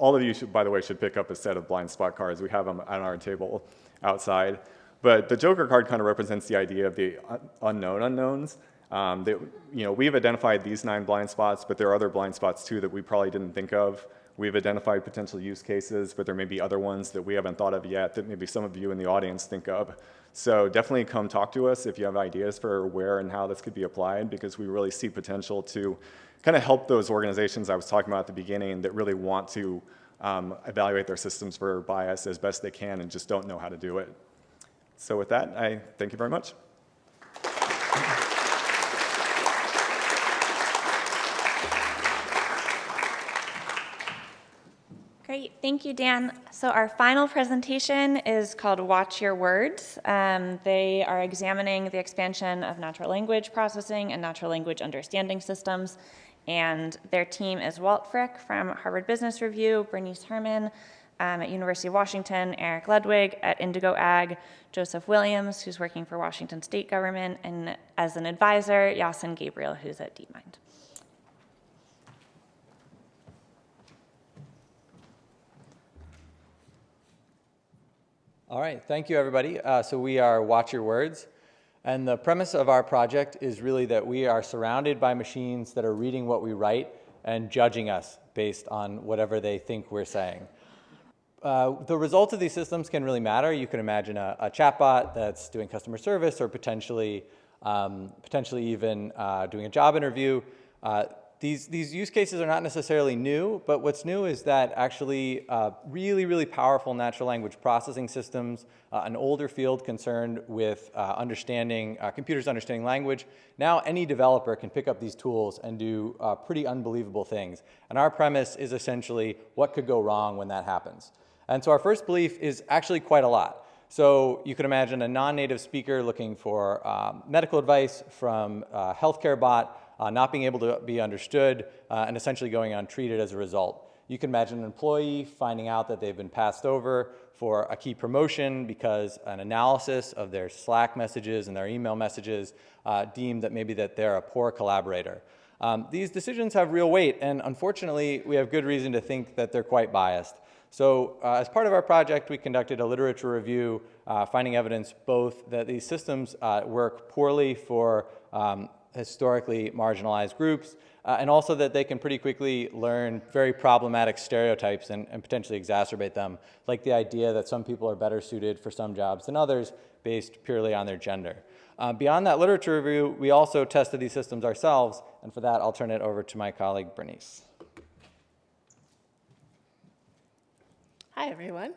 all of you, should, by the way, should pick up a set of blind spot cards. We have them on our table outside. But the Joker card kind of represents the idea of the unknown unknowns. Um, that, you know, we've identified these nine blind spots, but there are other blind spots too that we probably didn't think of. We've identified potential use cases, but there may be other ones that we haven't thought of yet that maybe some of you in the audience think of. So definitely come talk to us if you have ideas for where and how this could be applied because we really see potential to kind of help those organizations I was talking about at the beginning that really want to um, evaluate their systems for bias as best they can and just don't know how to do it. So with that, I thank you very much. Great, thank you, Dan. So our final presentation is called Watch Your Words. Um, they are examining the expansion of natural language processing and natural language understanding systems and their team is Walt Frick from Harvard Business Review, Bernease Herman um, at University of Washington, Eric Ludwig at Indigo Ag, Joseph Williams, who's working for Washington State Government, and as an advisor, Iason Gabriel, who's at DeepMind. All right, thank you, everybody. Uh, so we are Watch Your Words. And the premise of our project is really that we are surrounded by machines that are reading what we write and judging us based on whatever they think we're saying. Uh, the results of these systems can really matter. You can imagine a, a chatbot that's doing customer service or potentially, um, potentially even uh, doing a job interview. Uh, these, these use cases are not necessarily new, but what's new is that actually uh, really, really powerful natural language processing systems, uh, an older field concerned with uh, understanding, uh, computers understanding language, now any developer can pick up these tools and do uh, pretty unbelievable things. And our premise is essentially what could go wrong when that happens. And so our first belief is actually quite a lot. So you can imagine a non-native speaker looking for um, medical advice from a healthcare bot, uh, not being able to be understood, uh, and essentially going untreated as a result. You can imagine an employee finding out that they've been passed over for a key promotion because an analysis of their Slack messages and their email messages uh, deemed that maybe that they're a poor collaborator. Um, these decisions have real weight, and unfortunately, we have good reason to think that they're quite biased. So uh, as part of our project, we conducted a literature review, uh, finding evidence both that these systems uh, work poorly for um, historically marginalized groups, uh, and also that they can pretty quickly learn very problematic stereotypes and, and, potentially exacerbate them, like the idea that some people are better suited for some jobs than others based purely on their gender. Uh, beyond that literature review, we also tested these systems ourselves, and for that, I'll turn it over to my colleague, Bernease. Hi, everyone.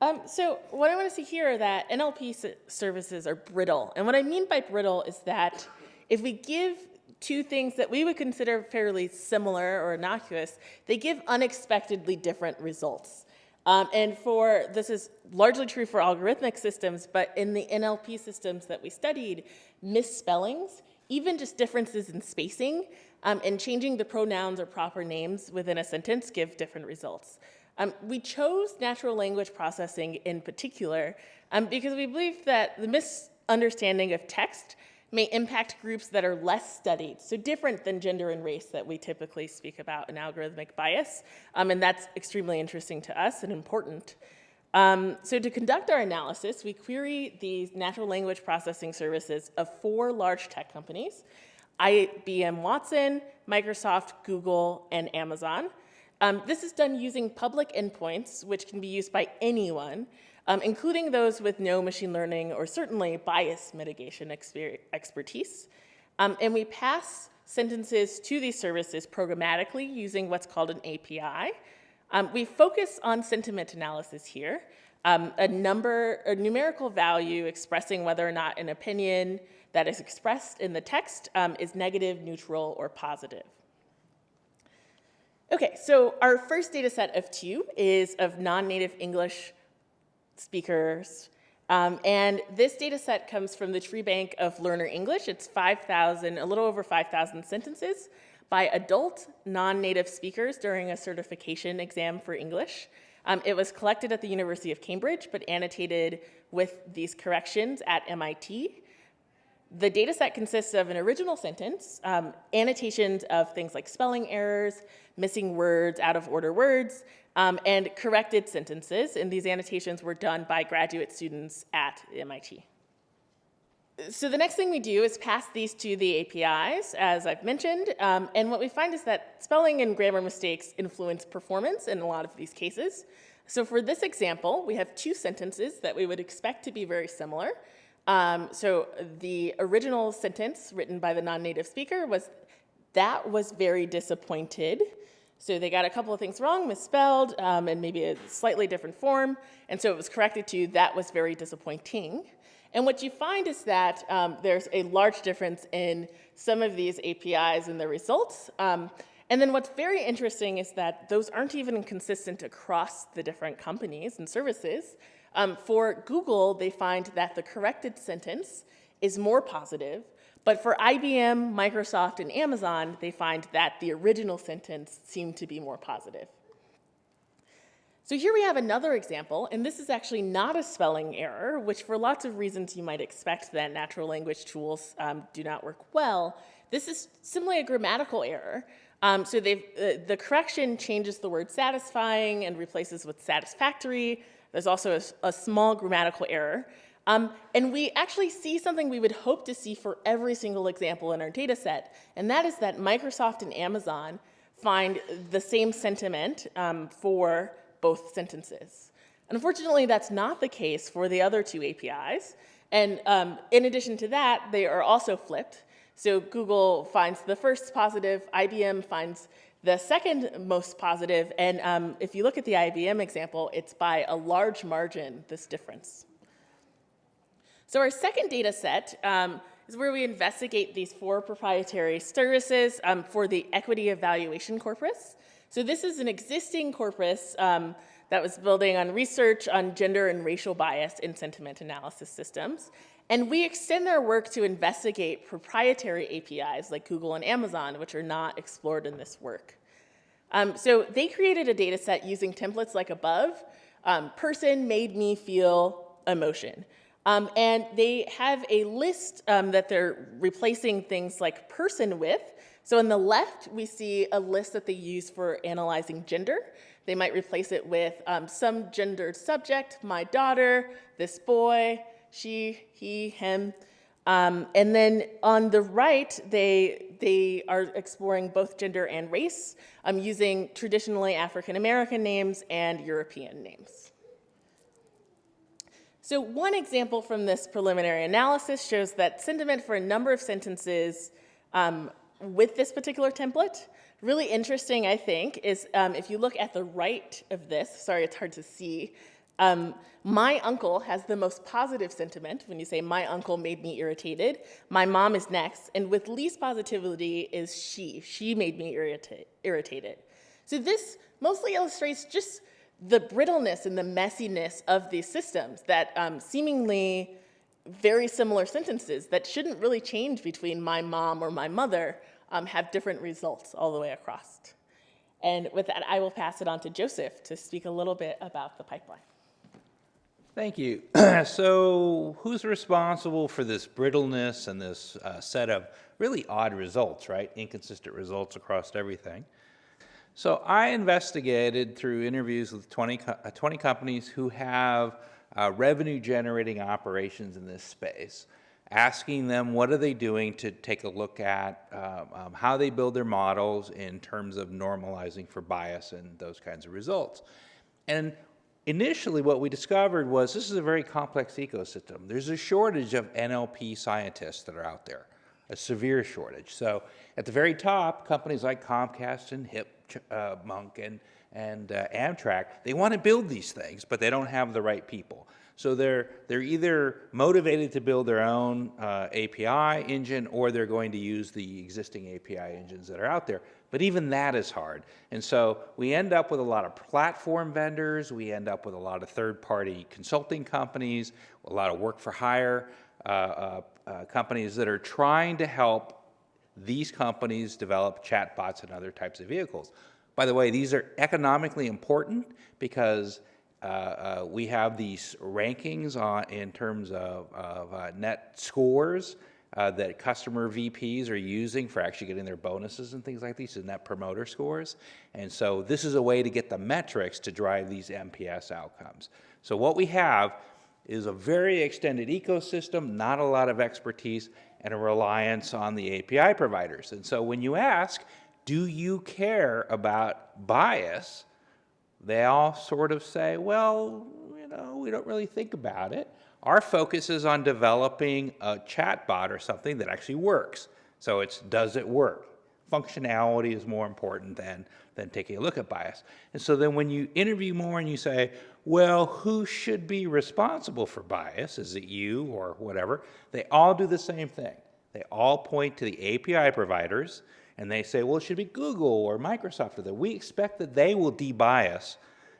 Um, so what I want to see here are that NLP services are brittle. And what I mean by brittle is that if we give two things that we would consider fairly similar or innocuous, they give unexpectedly different results. Um, and for, this is largely true for algorithmic systems, but in the NLP systems that we studied, misspellings, even just differences in spacing, um, and changing the pronouns or proper names within a sentence give different results. Um, we chose natural language processing in particular um, because we believe that the misunderstanding of text may impact groups that are less studied, so different than gender and race that we typically speak about in algorithmic bias, um, and that's extremely interesting to us and important. Um, so to conduct our analysis, we query these natural language processing services of four large tech companies, IBM Watson, Microsoft, Google, and Amazon. Um, this is done using public endpoints, which can be used by anyone, um, including those with no machine learning or certainly bias mitigation expertise. Um, and we pass sentences to these services programmatically using what's called an API. Um, we focus on sentiment analysis here, um, a number, a numerical value expressing whether or not an opinion that is expressed in the text um, is negative, neutral, or positive. Okay, so our first data set of two is of non-native English speakers. Um, and this data set comes from the tree bank of Learner English. It's 5,000, a little over 5,000 sentences by adult non-native speakers during a certification exam for English. Um, it was collected at the University of Cambridge, but annotated with these corrections at MIT. The data set consists of an original sentence, um, annotations of things like spelling errors, missing words, out of order words, um, and corrected sentences. And these annotations were done by graduate students at MIT. So the next thing we do is pass these to the APIs, as I've mentioned. Um, and what we find is that spelling and grammar mistakes influence performance in a lot of these cases. So for this example, we have two sentences that we would expect to be very similar. Um, so the original sentence written by the non-native speaker was, that was very disappointed. So they got a couple of things wrong, misspelled, um, and maybe a slightly different form. And so it was corrected to, that was very disappointing. And what you find is that um, there's a large difference in some of these APIs and the results. Um, and then what's very interesting is that those aren't even consistent across the different companies and services. Um, for Google, they find that the corrected sentence is more positive, but for IBM, Microsoft, and Amazon, they find that the original sentence seemed to be more positive. So here we have another example, and this is actually not a spelling error, which for lots of reasons you might expect that natural language tools um, do not work well. This is simply a grammatical error. Um, so uh, the correction changes the word satisfying and replaces with satisfactory. There's also a, a small grammatical error. Um, and we actually see something we would hope to see for every single example in our data set, and that is that Microsoft and Amazon find the same sentiment um, for both sentences. Unfortunately, that's not the case for the other two APIs. And um, in addition to that, they are also flipped. So Google finds the first positive, IBM finds the second most positive, and um, if you look at the IBM example, it's by a large margin, this difference. So our second data set um, is where we investigate these four proprietary services um, for the equity evaluation corpus. So this is an existing corpus um, that was building on research on gender and racial bias in sentiment analysis systems. And we extend our work to investigate proprietary APIs like Google and Amazon, which are not explored in this work. Um, so they created a data set using templates like above. Um, person made me feel emotion. Um, and they have a list um, that they're replacing things like person with so on the left, we see a list that they use for analyzing gender. They might replace it with um, some gendered subject, my daughter, this boy, she, he, him. Um, and then on the right, they, they are exploring both gender and race um, using traditionally African-American names and European names. So one example from this preliminary analysis shows that sentiment for a number of sentences um, with this particular template. Really interesting, I think, is um, if you look at the right of this, sorry, it's hard to see, um, my uncle has the most positive sentiment when you say my uncle made me irritated. My mom is next, and with least positivity is she. She made me irrita irritated. So this mostly illustrates just the brittleness and the messiness of these systems that um, seemingly very similar sentences that shouldn't really change between my mom or my mother um, have different results all the way across. And with that, I will pass it on to Joseph to speak a little bit about the pipeline. Thank you. so who's responsible for this brittleness and this uh, set of really odd results, right? Inconsistent results across everything. So I investigated through interviews with 20, uh, 20 companies who have uh, revenue generating operations in this space, asking them what are they doing to take a look at um, um, how they build their models in terms of normalizing for bias and those kinds of results. And initially what we discovered was this is a very complex ecosystem. There's a shortage of NLP scientists that are out there, a severe shortage. So at the very top, companies like Comcast and Hip, uh, Monk and and uh, Amtrak, they want to build these things, but they don't have the right people. So they're, they're either motivated to build their own uh, API engine or they're going to use the existing API engines that are out there. But even that is hard. And so we end up with a lot of platform vendors, we end up with a lot of third-party consulting companies, a lot of work for hire uh, uh, uh companies that are trying to help these companies develop chatbots and other types of vehicles. By the way, these are economically important because uh, uh, we have these rankings on, in terms of, of uh, net scores uh, that customer VPs are using for actually getting their bonuses and things like these, and net promoter scores. And so this is a way to get the metrics to drive these NPS outcomes. So what we have is a very extended ecosystem, not a lot of expertise, and a reliance on the API providers. And so when you ask, do you care about bias? They all sort of say, well, you know, we don't really think about it. Our focus is on developing a chatbot or something that actually works. So it's does it work? Functionality is more important than, than taking a look at bias. And so then when you interview more and you say, well, who should be responsible for bias? Is it you or whatever? They all do the same thing. They all point to the API providers and they say, well, it should be Google or Microsoft or that. We expect that they will debias,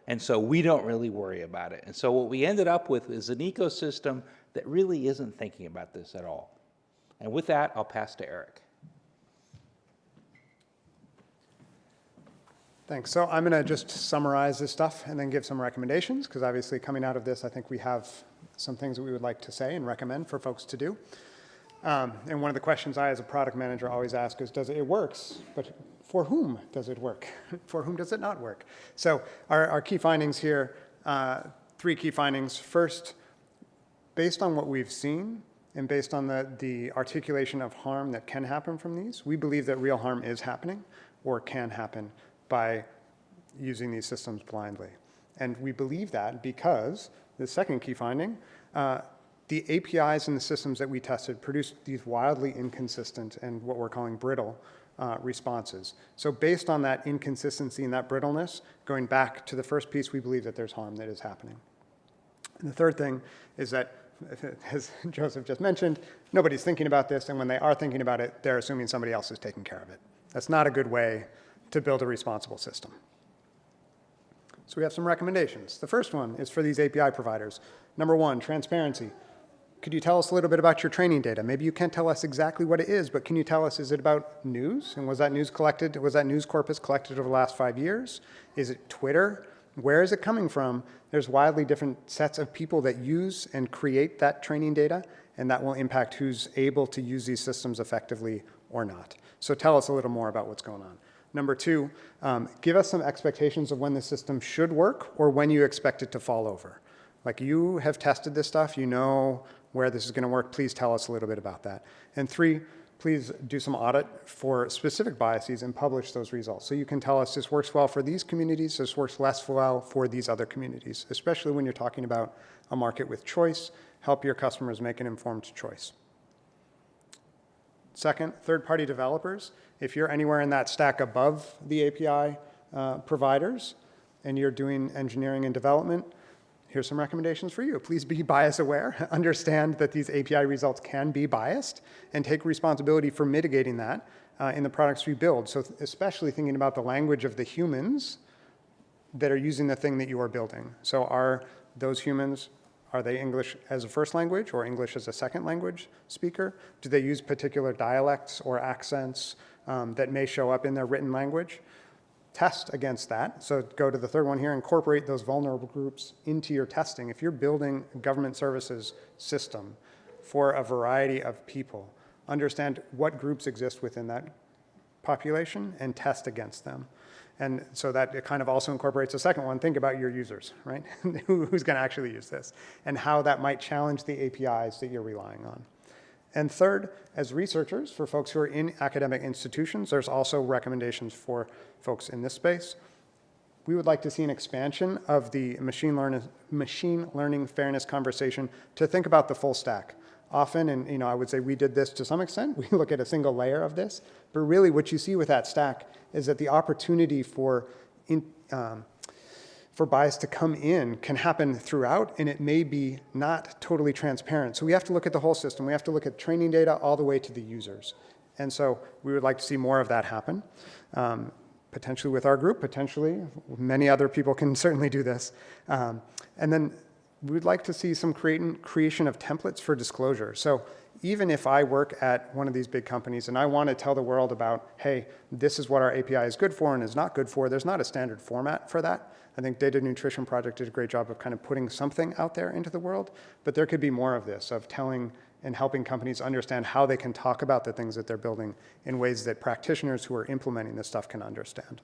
and so we don't really worry about it. And so what we ended up with is an ecosystem that really isn't thinking about this at all. And with that, I'll pass to Eric. Thanks. So I'm going to just summarize this stuff and then give some recommendations, because obviously coming out of this, I think we have some things that we would like to say and recommend for folks to do. Um, and one of the questions I, as a product manager, always ask is, does it, it works, but for whom does it work? for whom does it not work? So our, our key findings here, uh, three key findings. First, based on what we've seen and based on the, the articulation of harm that can happen from these, we believe that real harm is happening or can happen by using these systems blindly. And we believe that because, the second key finding, uh, the APIs and the systems that we tested produced these wildly inconsistent and what we're calling brittle uh, responses. So based on that inconsistency and that brittleness, going back to the first piece, we believe that there's harm that is happening. And the third thing is that, as Joseph just mentioned, nobody's thinking about this, and when they are thinking about it, they're assuming somebody else is taking care of it. That's not a good way to build a responsible system. So we have some recommendations. The first one is for these API providers. Number one, transparency. Could you tell us a little bit about your training data? Maybe you can't tell us exactly what it is, but can you tell us, is it about news? And was that news collected, was that news corpus collected over the last five years? Is it Twitter? Where is it coming from? There's wildly different sets of people that use and create that training data, and that will impact who's able to use these systems effectively or not. So tell us a little more about what's going on. Number two, um, give us some expectations of when the system should work or when you expect it to fall over. Like you have tested this stuff, you know where this is going to work. Please tell us a little bit about that. And three, please do some audit for specific biases and publish those results. So you can tell us this works well for these communities, this works less well for these other communities, especially when you're talking about a market with choice. Help your customers make an informed choice. Second, third-party developers. If you're anywhere in that stack above the API uh, providers and you're doing engineering and development, here's some recommendations for you. Please be bias aware. Understand that these API results can be biased and take responsibility for mitigating that uh, in the products we build. So especially thinking about the language of the humans that are using the thing that you are building. So are those humans are they English as a first language or English as a second language speaker? Do they use particular dialects or accents um, that may show up in their written language? Test against that. So go to the third one here, incorporate those vulnerable groups into your testing. If you're building a government services system for a variety of people, understand what groups exist within that population and test against them. And so that it kind of also incorporates a second one. Think about your users, right? Who's going to actually use this and how that might challenge the APIs that you're relying on. And third, as researchers, for folks who are in academic institutions, there's also recommendations for folks in this space. We would like to see an expansion of the machine, learn machine learning fairness conversation to think about the full stack often, and you know, I would say we did this to some extent, we look at a single layer of this, but really what you see with that stack is that the opportunity for, in, um, for bias to come in can happen throughout, and it may be not totally transparent. So we have to look at the whole system. We have to look at training data all the way to the users. And so we would like to see more of that happen, um, potentially with our group, potentially. Many other people can certainly do this. Um, and then we would like to see some creation of templates for disclosure. So even if I work at one of these big companies and I want to tell the world about, hey, this is what our API is good for and is not good for, there's not a standard format for that. I think Data Nutrition Project did a great job of kind of putting something out there into the world, but there could be more of this, of telling and helping companies understand how they can talk about the things that they're building in ways that practitioners who are implementing this stuff can understand.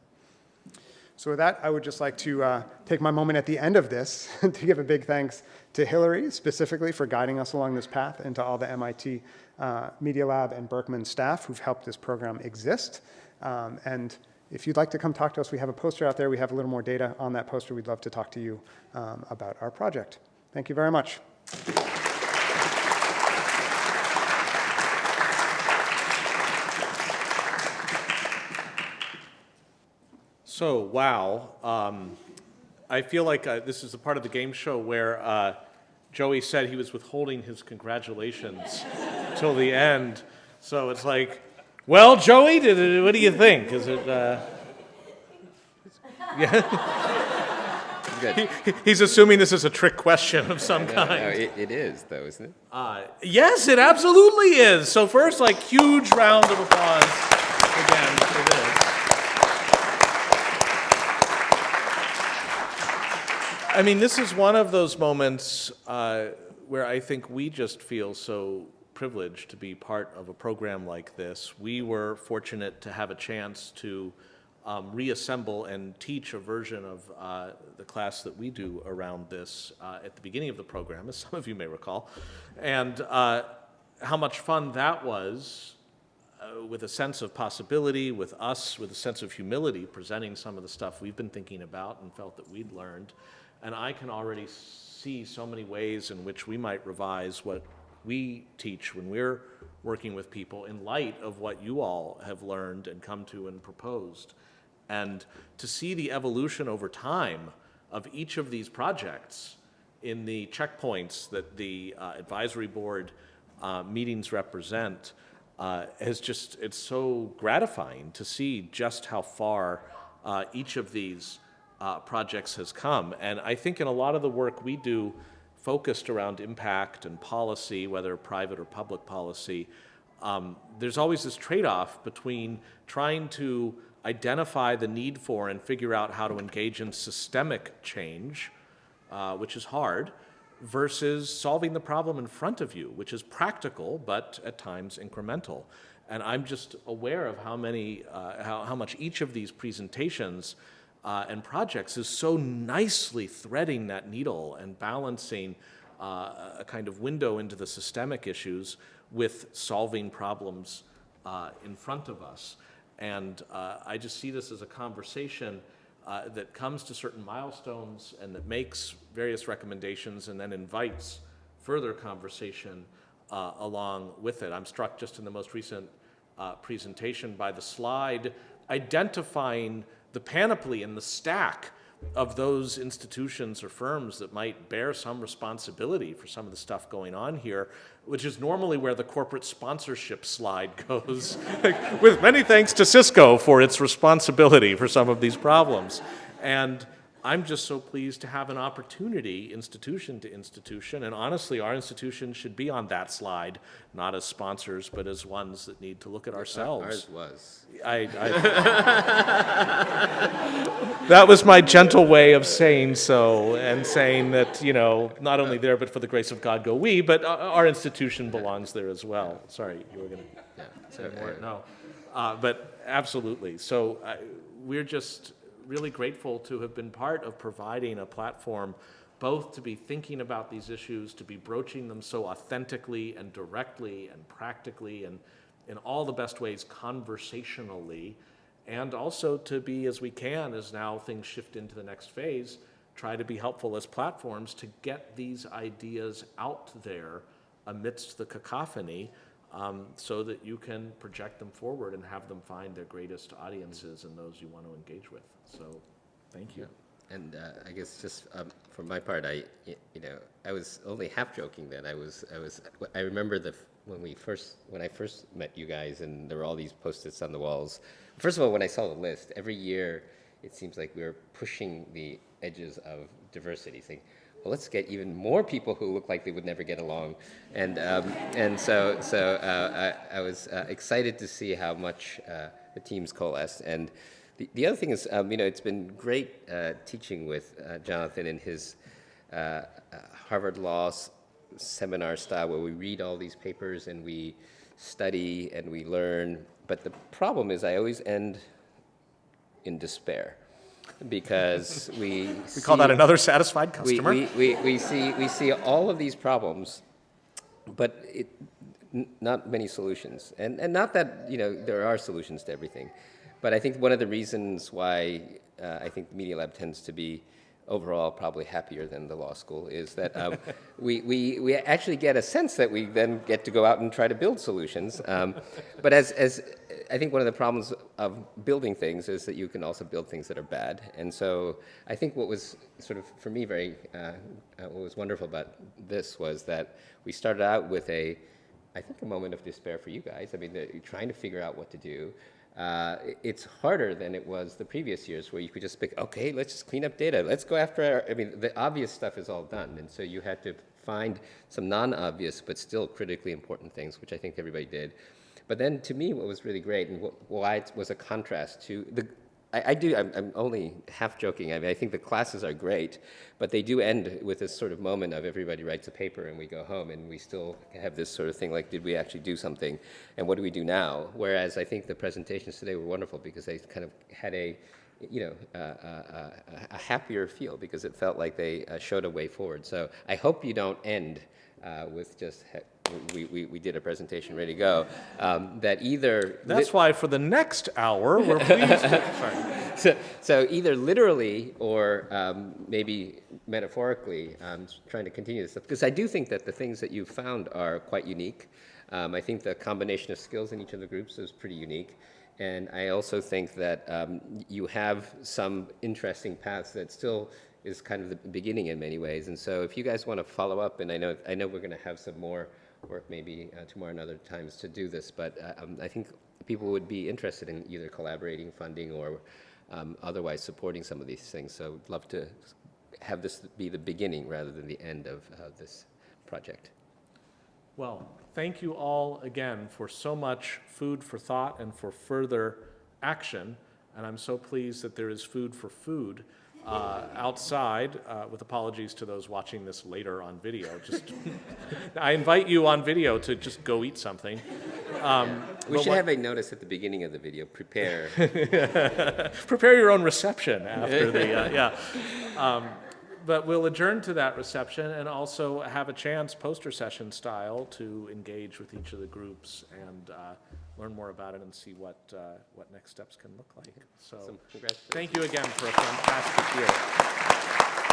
So with that, I would just like to uh, take my moment at the end of this to give a big thanks to Hilary specifically for guiding us along this path and to all the MIT uh, Media Lab and Berkman staff who've helped this program exist. Um, and if you'd like to come talk to us, we have a poster out there. We have a little more data on that poster. We'd love to talk to you um, about our project. Thank you very much. So, wow. Um, I feel like uh, this is a part of the game show where uh, Joey said he was withholding his congratulations till the end. So it's like, well, Joey, did, what do you think? Is it? Uh... Yeah. he, he's assuming this is a trick question of some kind. No, it, it is, though, isn't it? Uh, yes, it absolutely is. So first, like, huge round of applause again for this. I mean, this is one of those moments uh, where I think we just feel so privileged to be part of a program like this. We were fortunate to have a chance to um, reassemble and teach a version of uh, the class that we do around this uh, at the beginning of the program, as some of you may recall. And uh, how much fun that was uh, with a sense of possibility, with us, with a sense of humility, presenting some of the stuff we've been thinking about and felt that we'd learned. And I can already see so many ways in which we might revise what we teach when we're working with people in light of what you all have learned and come to and proposed. And to see the evolution over time of each of these projects in the checkpoints that the uh, advisory board uh, meetings represent uh, is just, it's so gratifying to see just how far uh, each of these uh, projects has come. And I think in a lot of the work we do focused around impact and policy, whether private or public policy, um, there's always this trade-off between trying to identify the need for and figure out how to engage in systemic change, uh, which is hard, versus solving the problem in front of you, which is practical, but at times incremental. And I'm just aware of how many, uh, how, how much each of these presentations uh, and projects is so nicely threading that needle and balancing uh, a kind of window into the systemic issues with solving problems uh, in front of us. And uh, I just see this as a conversation uh, that comes to certain milestones and that makes various recommendations and then invites further conversation uh, along with it. I'm struck just in the most recent presentation by the slide identifying the panoply and the stack of those institutions or firms that might bear some responsibility for some of the stuff going on here, which is normally where the corporate sponsorship slide goes, with many thanks to Cisco for its responsibility for some of these problems. And I'm just so pleased to have an opportunity, institution to institution, and honestly, our institution should be on that slide, not as sponsors, but as ones that need to look at ourselves. Ours was. I, I that was my gentle way of saying so, and saying that you know, not only there, but for the grace of God go we, but our- institution belongs there as well. Sorry, you were going to Yeah. say more. uh, No, uh, but absolutely. So I, we're just really grateful to have been part of providing a platform both to be thinking about these issues, to be broaching them so authentically and directly and practically and in all the best ways conversationally, and also to be, as we can, as now things shift into the next phase, try to be helpful as platforms to get these ideas out there amidst the cacophony um, so that you can project them forward and have them find their greatest audiences and those you want to engage with. So, thank you. And uh, I guess just um, for my part, I you know I was only half joking then. I was I was I remember the when we first when I first met you guys and there were all these post-its on the walls. First of all, when I saw the list, every year it seems like we were pushing the edges of diversity, saying, well, let's get even more people who look like they would never get along. And, um, and so, so uh, I, I was uh, excited to see how much uh, the teams coalesced. And the, the other thing is, um, you know, it's been great uh, teaching with uh, Jonathan in his uh, Harvard Law seminar style where we read all these papers and we study and we learn. But the problem is I always end in despair because we We call that another satisfied we, customer. we, we, we see we see all of these problems, but it, n- not many solutions. And and not that you know there are solutions to everything, but I think one of the reasons why uh, I think Media Lab tends to be overall probably happier than the law school is that um, we, we, we actually get a sense that we then get to go out and try to build solutions. Um, but as, as I think one of the problems of building things is that you can also build things that are bad. And so I think what was sort of, for me, very, uh, uh, what was wonderful about this was that we started out with a, I think, a moment of despair for you guys. I mean, the, trying to figure out what to do. Uh, it's harder than it was the previous years where you could just pick, okay, let's just clean up data. Let's go after, our, I mean, the obvious stuff is all done. And so you had to find some non-obvious but still critically important things, which I think everybody did. But then to me, what was really great and why it was a contrast to the, I, I do, I'm, I'm only half joking. I mean, I think the classes are great, but they do end with this sort of moment of everybody writes a paper and we go home and we still have this sort of thing like, did we actually do something? And what do we do now? Whereas I think the presentations today were wonderful because they kind of had a, you know, uh, uh, uh, a happier feel because it felt like they uh, showed a way forward. So I hope you don't end uh, with just, we, we, we did a presentation, ready to go. Um, that either. That's why for the next hour, we're pleased to, sorry. so, so either literally or um, maybe metaphorically, um, trying to continue this stuff. Because I do think that the things that you've found are quite unique. Um, I think the combination of skills in each of the groups is pretty unique. And I also think that um, you have some interesting paths that still is kind of the beginning in many ways. And so if you guys want to follow up, and I know, I know we're going to have some more work maybe uh, tomorrow and other times to do this, but uh, um, I think people would be interested in either collaborating, funding, or um, otherwise supporting some of these things. So I'd love to have this be the beginning rather than the end of uh, this project. Well, thank you all again for so much food for thought and for further action. And I'm so pleased that there is food for food uh, outside, uh, with apologies to those watching this later on video. Just, I invite you on video to just go eat something. Um, We should what- have a notice at the beginning of the video, prepare. prepare your own reception after the, uh, yeah. Um, But we'll adjourn to that reception and also have a chance, poster session style, to engage with each of the groups and uh, learn more about it and see what, uh, what next steps can look like. So, So congratulations. thank you again for a fantastic year.